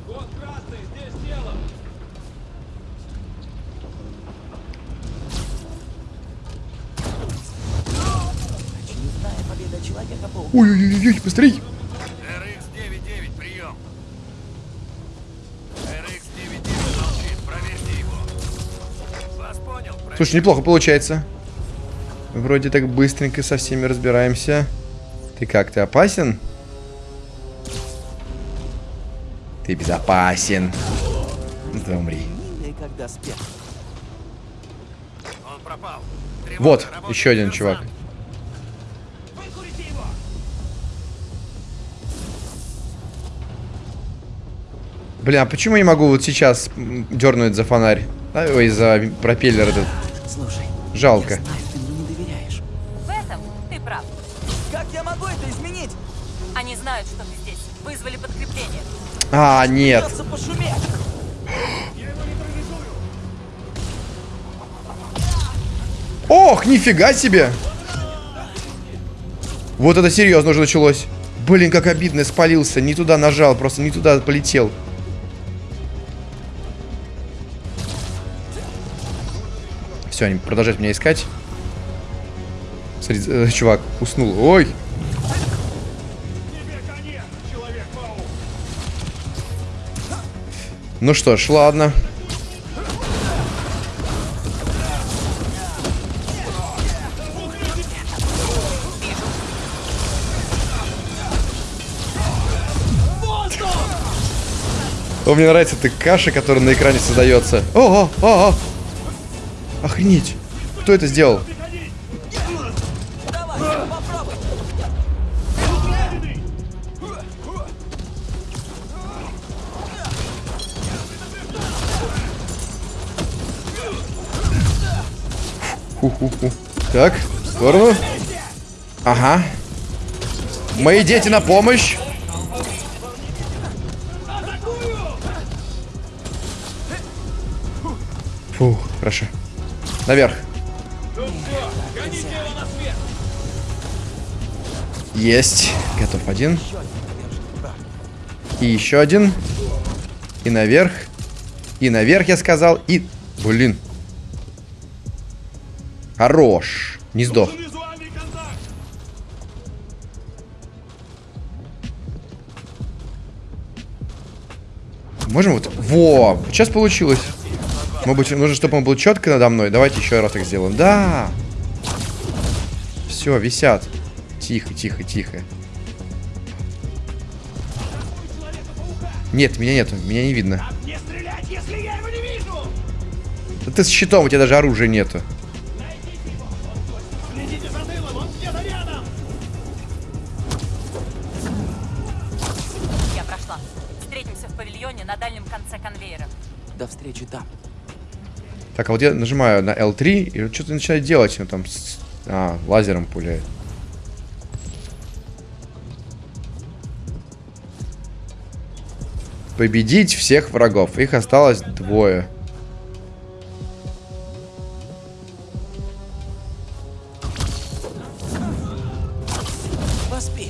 Вот красный, здесь тело. Очередная победа Человека-паука. Ой-ой-ой, быстрей! Слушай, неплохо получается. Вроде так быстренько со всеми разбираемся. Ты как, ты опасен? Ты безопасен. Да умри. Вот, еще один чувак. Бля, а почему я не могу вот сейчас дернуть за фонарь? А, Ой, за пропеллер этот. Слушай, Жалко. я знаю, ты мне не доверяешь. В этом ты прав. Как я могу это изменить? Они знают, что ты здесь. Вызвали подкрепление. А, нет. Ох, нифига себе! Вот это серьезно уже началось. Блин, как обидно, я спалился. Не туда нажал, просто не туда полетел. Все, они продолжают меня искать. Смотри, э, чувак уснул. Ой! Ну что ж, ладно. О, мне нравится эта каша, которая на экране создается. Ого, ого. Охренеть. Кто это сделал? Ху-ху-ху. Так, в сторону. Ага. Мои дети на помощь. Наверх. Есть. Готов один. И еще один. И наверх. И наверх, я сказал. И... Блин. Хорош. Не. Можем вот... Во! Сейчас получилось. Может быть, нужно, чтобы он был четко надо мной. Давайте еще раз так сделаем. Да! Все, висят. Тихо, тихо, тихо. Нет, меня нету, меня не видно. Стрелять, не! Да ты с щитом, у тебя даже оружия нету. Так, а вот я нажимаю на L3, и что-то начинает делать. Он там с- а, лазером пуляет. Победить всех врагов. Их осталось двое.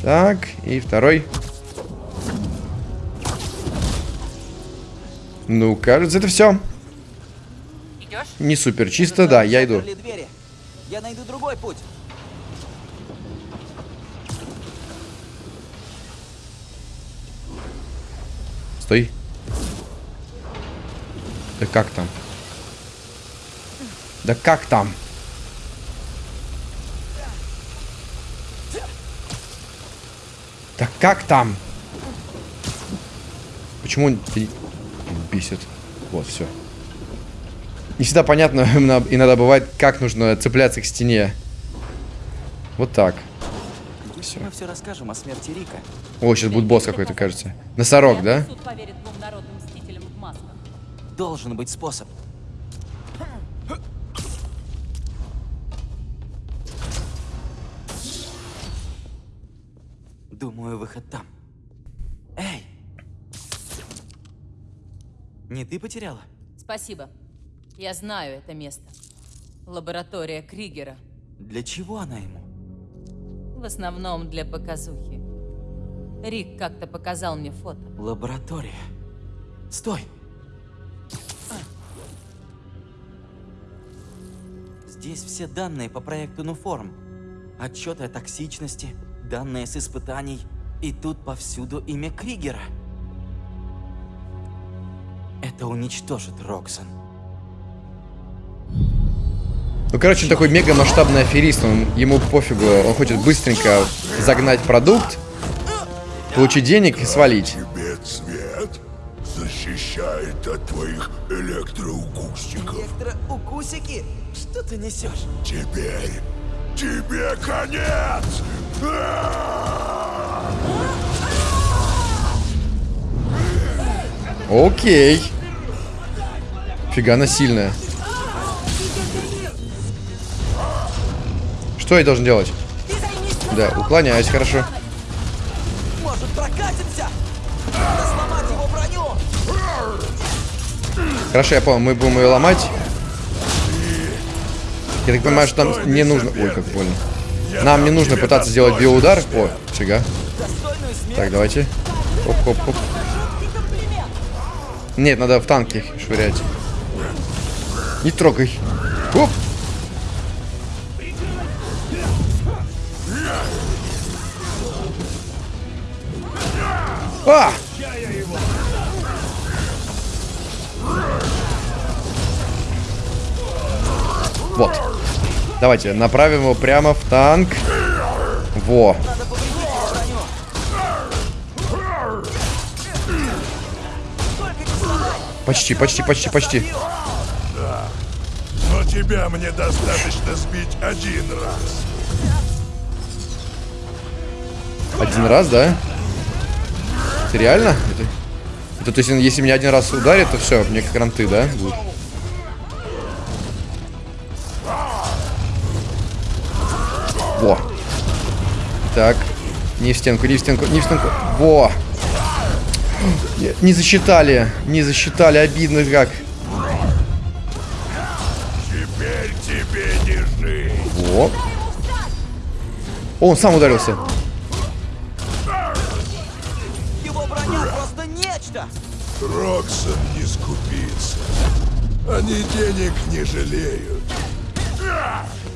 Так, и второй. Ну, кажется, это все. Не супер чисто, да, я иду. Я найду другой путь. Стой. Да как там? Да как там? Да как там? Почему он бесит? Вот, все. Не всегда понятно, иногда бывает, как нужно цепляться к стене. Вот так. Если мы все расскажем о смерти Рика, О, сейчас будет босс какой-то, кажется. Носорог, да? Суд поверит двум народным мстителям в масках. должен быть способ. Думаю, выход там. Эй! Не ты потеряла? Спасибо. Я знаю это место. Лаборатория Кригера. Для чего она ему? В основном для показухи. Рик как-то показал мне фото. Лаборатория. Стой! Здесь все данные по проекту Нуформ. Отчеты о токсичности, данные с испытаний. И тут повсюду имя Кригера. Это уничтожит Роксон. Ну, короче, он такой мега масштабный аферист. Он, ему пофигу. Он хочет быстренько загнать продукт, получить денег и свалить. Тебе цвет защищает от твоих электроукусиков. Электроукусики? Что ты несешь? Теперь тебе конец! Окей. Фига она сильная. Что я должен делать? Да, уклоняюсь, хорошо. Может, прокатимся? Надо сломать его броню! Хорошо, я понял, мы будем ее ломать. Я так понимаю, что нам не нужно... Ой, как больно. Нам не нужно пытаться сделать биоудар. О, фига. Так, давайте. Оп-оп-оп. Нет, надо в танки швырять. Не трогай. Оп. А! Вот. Давайте направим его прямо в танк. Во. Почти, почти, почти, почти. Да. Но тебя мне достаточно сбить один раз. Один раз, да? Это реально? Это, это то есть, если меня один раз ударит, то все, мне кранты, да? Будут. Во. Так. Не в стенку, не в стенку, не в стенку. Во. Не засчитали. Не засчитали. Обидно как. Теперь тебе не жить. Во. О, он сам ударился. Нечто! Роксон не скупится. Они денег не жалеют.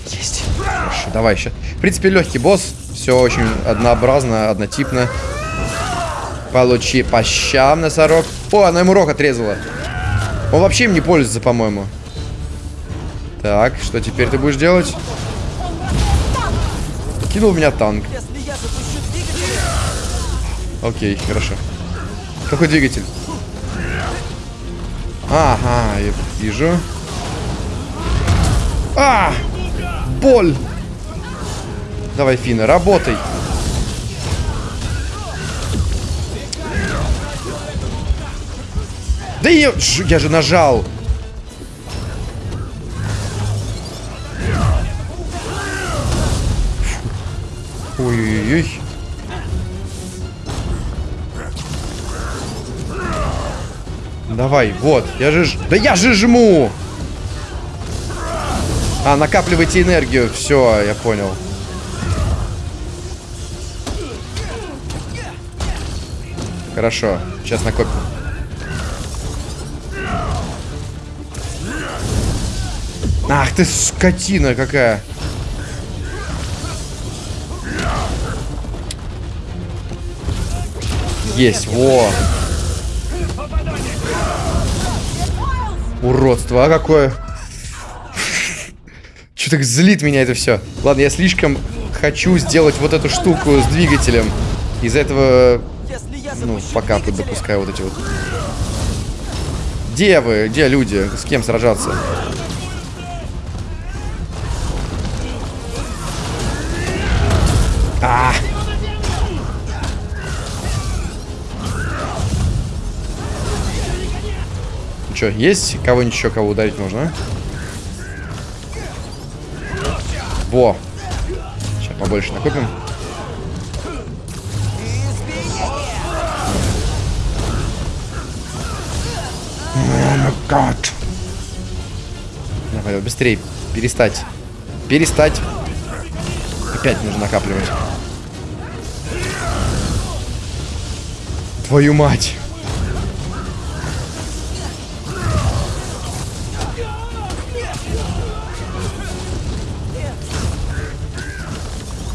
Есть. Хорошо, давай еще. В принципе, легкий босс. Все очень однообразно, однотипно. Получи по щам, носорог. О, она ему рог отрезала. Он вообще им не пользуется, по-моему. Так, что теперь ты будешь делать? Кинул меня танк. Окей, хорошо. Какой двигатель? Ага, я вижу. А! Боль! Давай, Фина, работай. Да я, я же нажал. Ой-ой-ой. Давай, вот, я же... Да я же жму! А, накапливайте энергию. Все, я понял. Хорошо, сейчас накопим. Ах ты скотина какая. Есть, во. Уродство, а какое. Что так злит меня это все. Ладно, я слишком хочу сделать вот эту штуку с двигателем. Из-за этого, ну, пока тут допускаю вот эти вот. Где вы? Где люди? С кем сражаться? Че, есть кого-нибудь еще, кого ударить можно? Во! Сейчас побольше накопим. God. Давай, быстрее. Перестать. Перестать. Опять нужно накапливать. Твою мать.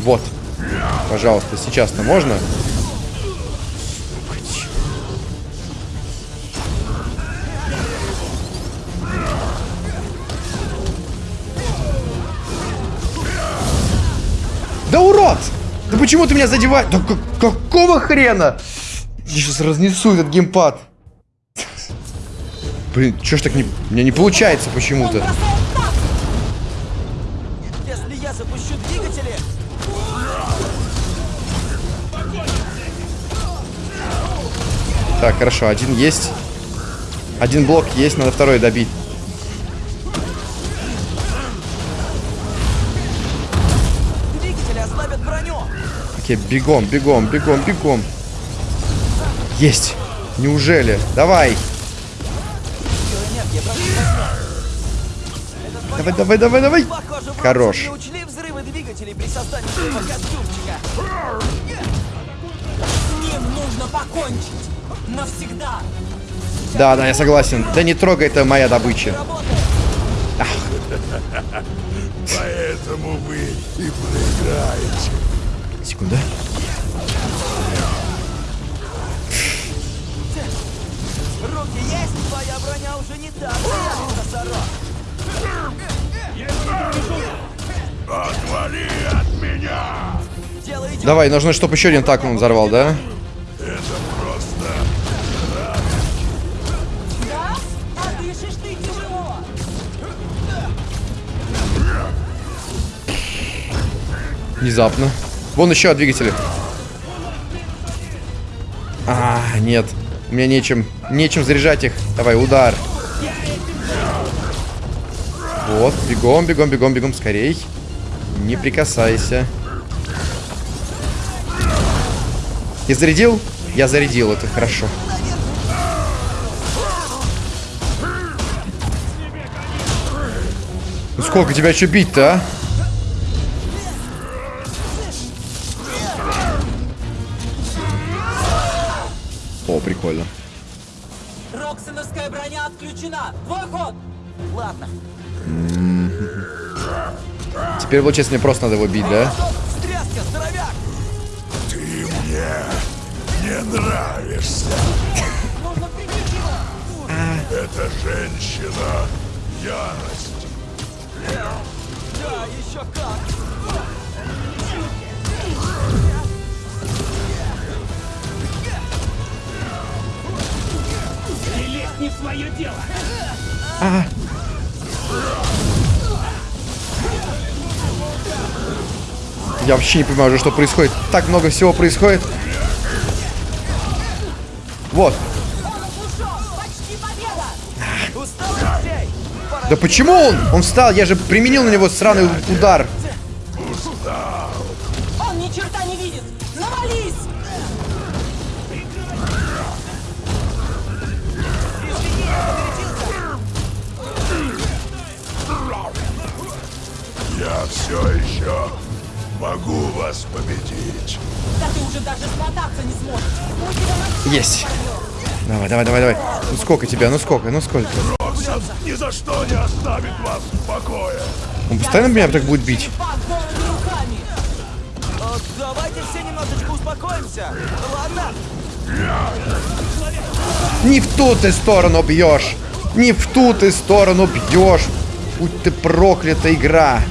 Вот. Пожалуйста, сейчас-то можно? Да урод! Да почему ты меня задеваешь? Да как какого хрена? Я сейчас разнесу этот геймпад. Блин, чё ж так не... У меня не получается почему-то. Так, хорошо, один есть. Один блок есть, надо второй добить. Окей, бегом, бегом, бегом, бегом. Есть. Неужели? Давай. Давай, давай, давай, давай. Хорош. Навсегда. Да, да, я согласен. Да не трогай, это моя добыча. Поэтому вы и проиграете. Секунда. Руки есть, твоя броня уже не та. Отвали от меня! Давай, нужно, чтобы еще один так он взорвал, да? Внезапно. Вон еще от двигателя. А, нет. У меня нечем, нечем заряжать их. Давай, удар. Вот, бегом, бегом, бегом, бегом, скорей. Не прикасайся. Я зарядил? Я зарядил, это хорошо. Ну сколько тебя еще бить-то, а? Ладно. Теперь, получается, мне просто надо его бить, да? Здоровяк! Ты мне не нравишься. Эта женщина — ярость. Да, еще как! Не лезь не в свое дело. А. Я вообще не понимаю уже, что происходит. Так много всего происходит. Вот. Да почему он? Он встал, я же применил на него сраный удар. Давай, давай, давай. Ну сколько тебя? Ну сколько? Ну сколько? Ни за что не оставит вас в покое. Он постоянно меня так будет бить? Давайте все немножечко успокоимся. Ладно? Не в ту ты сторону бьешь. Не в ту ты сторону бьешь. Будь ты проклята игра.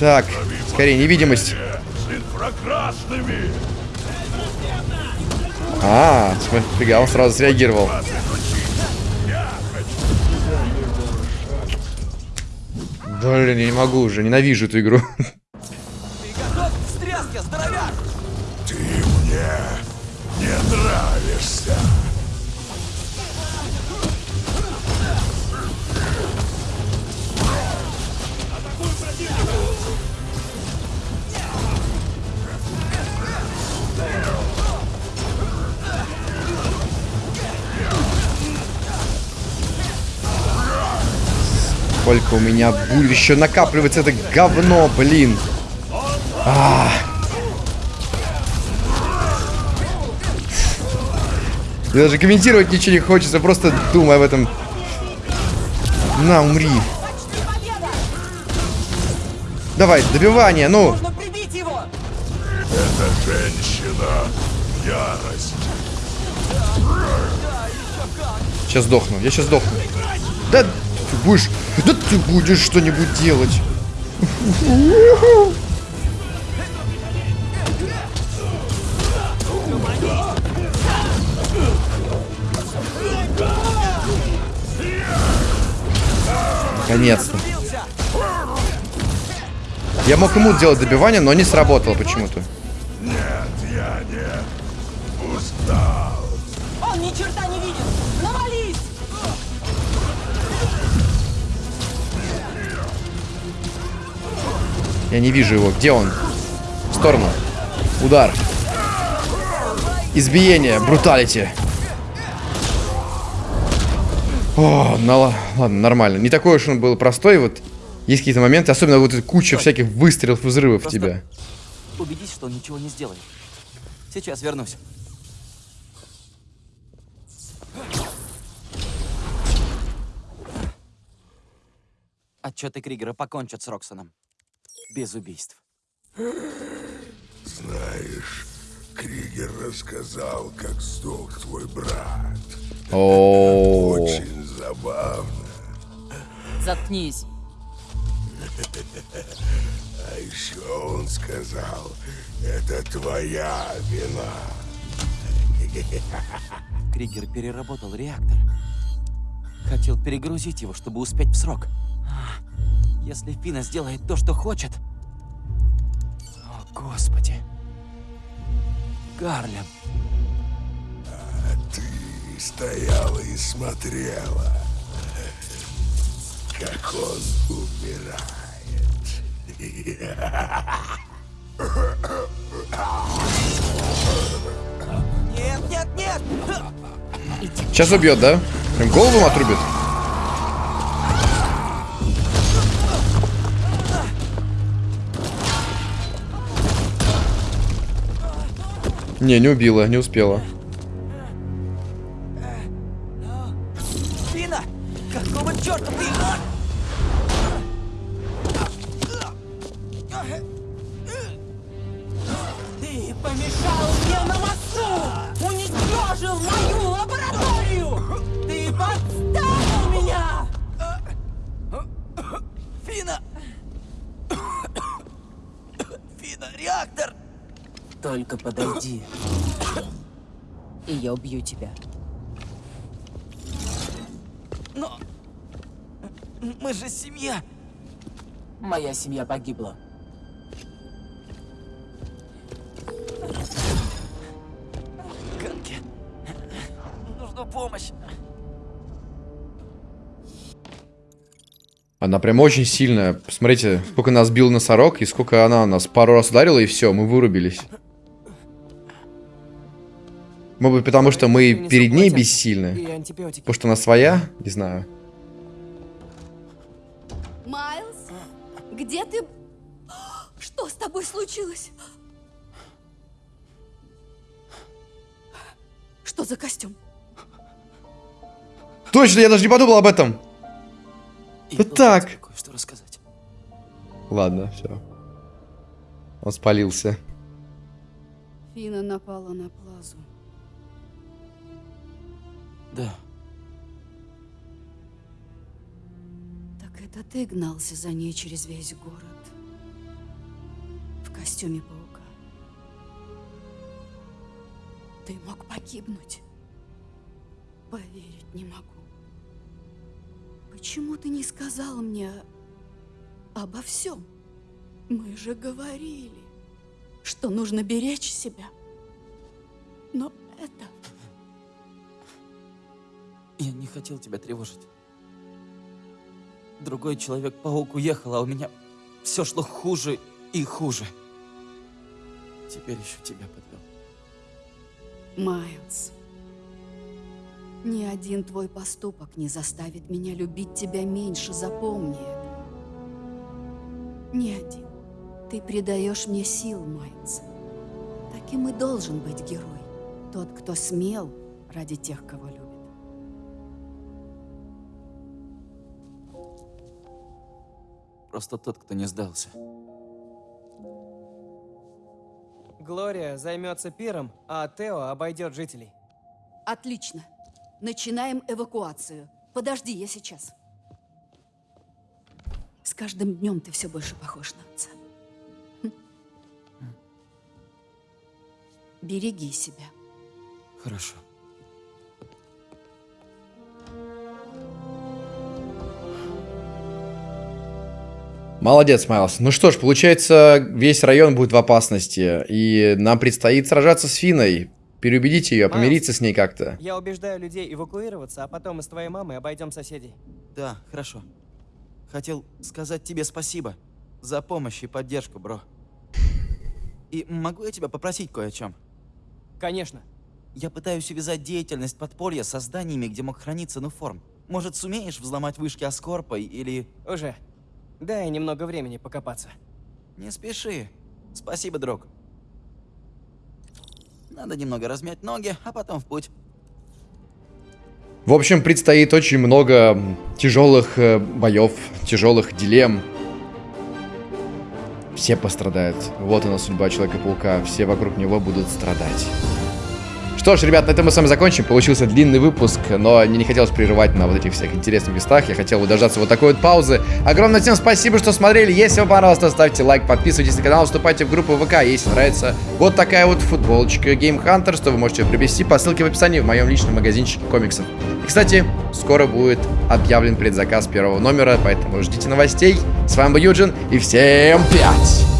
Так, скорее, невидимость. А, смотри, он сразу среагировал. Блин, я не могу уже, ненавижу эту игру. Сколько у меня будет еще накапливаться это говно, блин. А. Мне даже комментировать ничего не хочется, просто думай об этом. На, умри. Давай, добивание, ну. Нужно прибить его. Эта женщина — ярость. Сейчас сдохну, я сейчас сдохну. Да ты будешь, да ты будешь что-нибудь делать. Наконец-то. Я мог ему делать добивание, но не сработало почему-то. Я не вижу его. Где он? В сторону. Удар. Избиение. Бруталити. О, ну, ла- ладно, нормально. Не такой уж он был простой. Вот есть какие-то моменты, особенно вот эта куча всяких выстрелов, взрывов в Просто тебя. Убедись, что он ничего не сделает. Сейчас вернусь. Отчеты Кригера покончат с Роксоном. Без убийств. Знаешь, Кригер рассказал, как сдох твой брат. О, Очень забавно. Заткнись. А еще он сказал, это твоя вина. Кригер переработал реактор. Хотел перегрузить его, чтобы успеть в срок. Если Фина сделает то, что хочет... О, Господи. Гарлем. А ты стояла и смотрела, как он умирает. Нет, нет, нет! Сейчас убьет, да? Прям голову отрубит. Не, не убила, не успела. Моя семья погибла. Ганки! Нужна помощь! Она прям очень сильная. Посмотрите, сколько нас бил носорог, и сколько она нас пару раз ударила, и все, мы вырубились. Может быть, потому что мы перед ней бессильны? Потому что она своя? Не знаю. Майлз, где ты? Что с тобой случилось? Что за костюм? Точно, я даже не подумал об этом. Вот так. Что рассказать? Ладно, все. Он спалился. Фина напала на Плазу. Да. Это ты гнался за ней через весь город. В костюме паука. Ты мог погибнуть. Поверить не могу. Почему ты не сказал мне обо всем? Мы же говорили, что нужно беречь себя. Но это... Я не хотел тебя тревожить. Другой человек-паук уехал, а у меня все шло хуже и хуже. Теперь еще тебя подвел. Майлз, ни один твой поступок не заставит меня любить тебя меньше, запомни это. Ни один. Ты придаешь мне сил, Майлз. Таким и должен быть герой. Тот, кто смел ради тех, кого любит. Просто тот, кто не сдался. Глория займется пиром, а Тео обойдет жителей. Отлично. Начинаем эвакуацию. Подожди, я сейчас. С каждым днем ты все больше похож на отца. Хм. Береги себя. Хорошо. Молодец, Майлз. Ну что ж, получается, весь район будет в опасности, и нам предстоит сражаться с Финой. Переубедить ее, помириться с ней как-то. Я убеждаю людей эвакуироваться, а потом мы с твоей мамой обойдем соседей. Да, хорошо. Хотел сказать тебе спасибо за помощь и поддержку, бро. И могу я тебя попросить кое о чем? Конечно. Я пытаюсь увязать деятельность подполья со зданиями, где мог храниться Нуформ. Может, сумеешь взломать вышки Аскорпа или... Уже. Дай немного времени покопаться. Не спеши. Спасибо, друг. Надо немного размять ноги, а потом в путь. В общем, предстоит очень много тяжелых э, боев, тяжелых дилемм. Все пострадают. Вот она судьба Человека-паука. Все вокруг него будут страдать. Что ж, ребят, на этом мы с вами закончим. Получился длинный выпуск, но мне не хотелось прерывать на вот этих всех интересных местах. Я хотел бы дождаться вот такой вот паузы. Огромное всем спасибо, что смотрели. Если вам понравилось, то ставьте лайк, подписывайтесь на канал, вступайте в группу ВК, если нравится. Вот такая вот футболочка Game Hunter, что вы можете приобрести по ссылке в описании в моем личном магазинчике комиксов. И, кстати, скоро будет объявлен предзаказ первого номера, поэтому ждите новостей. С вами был Юджин, и всем пять!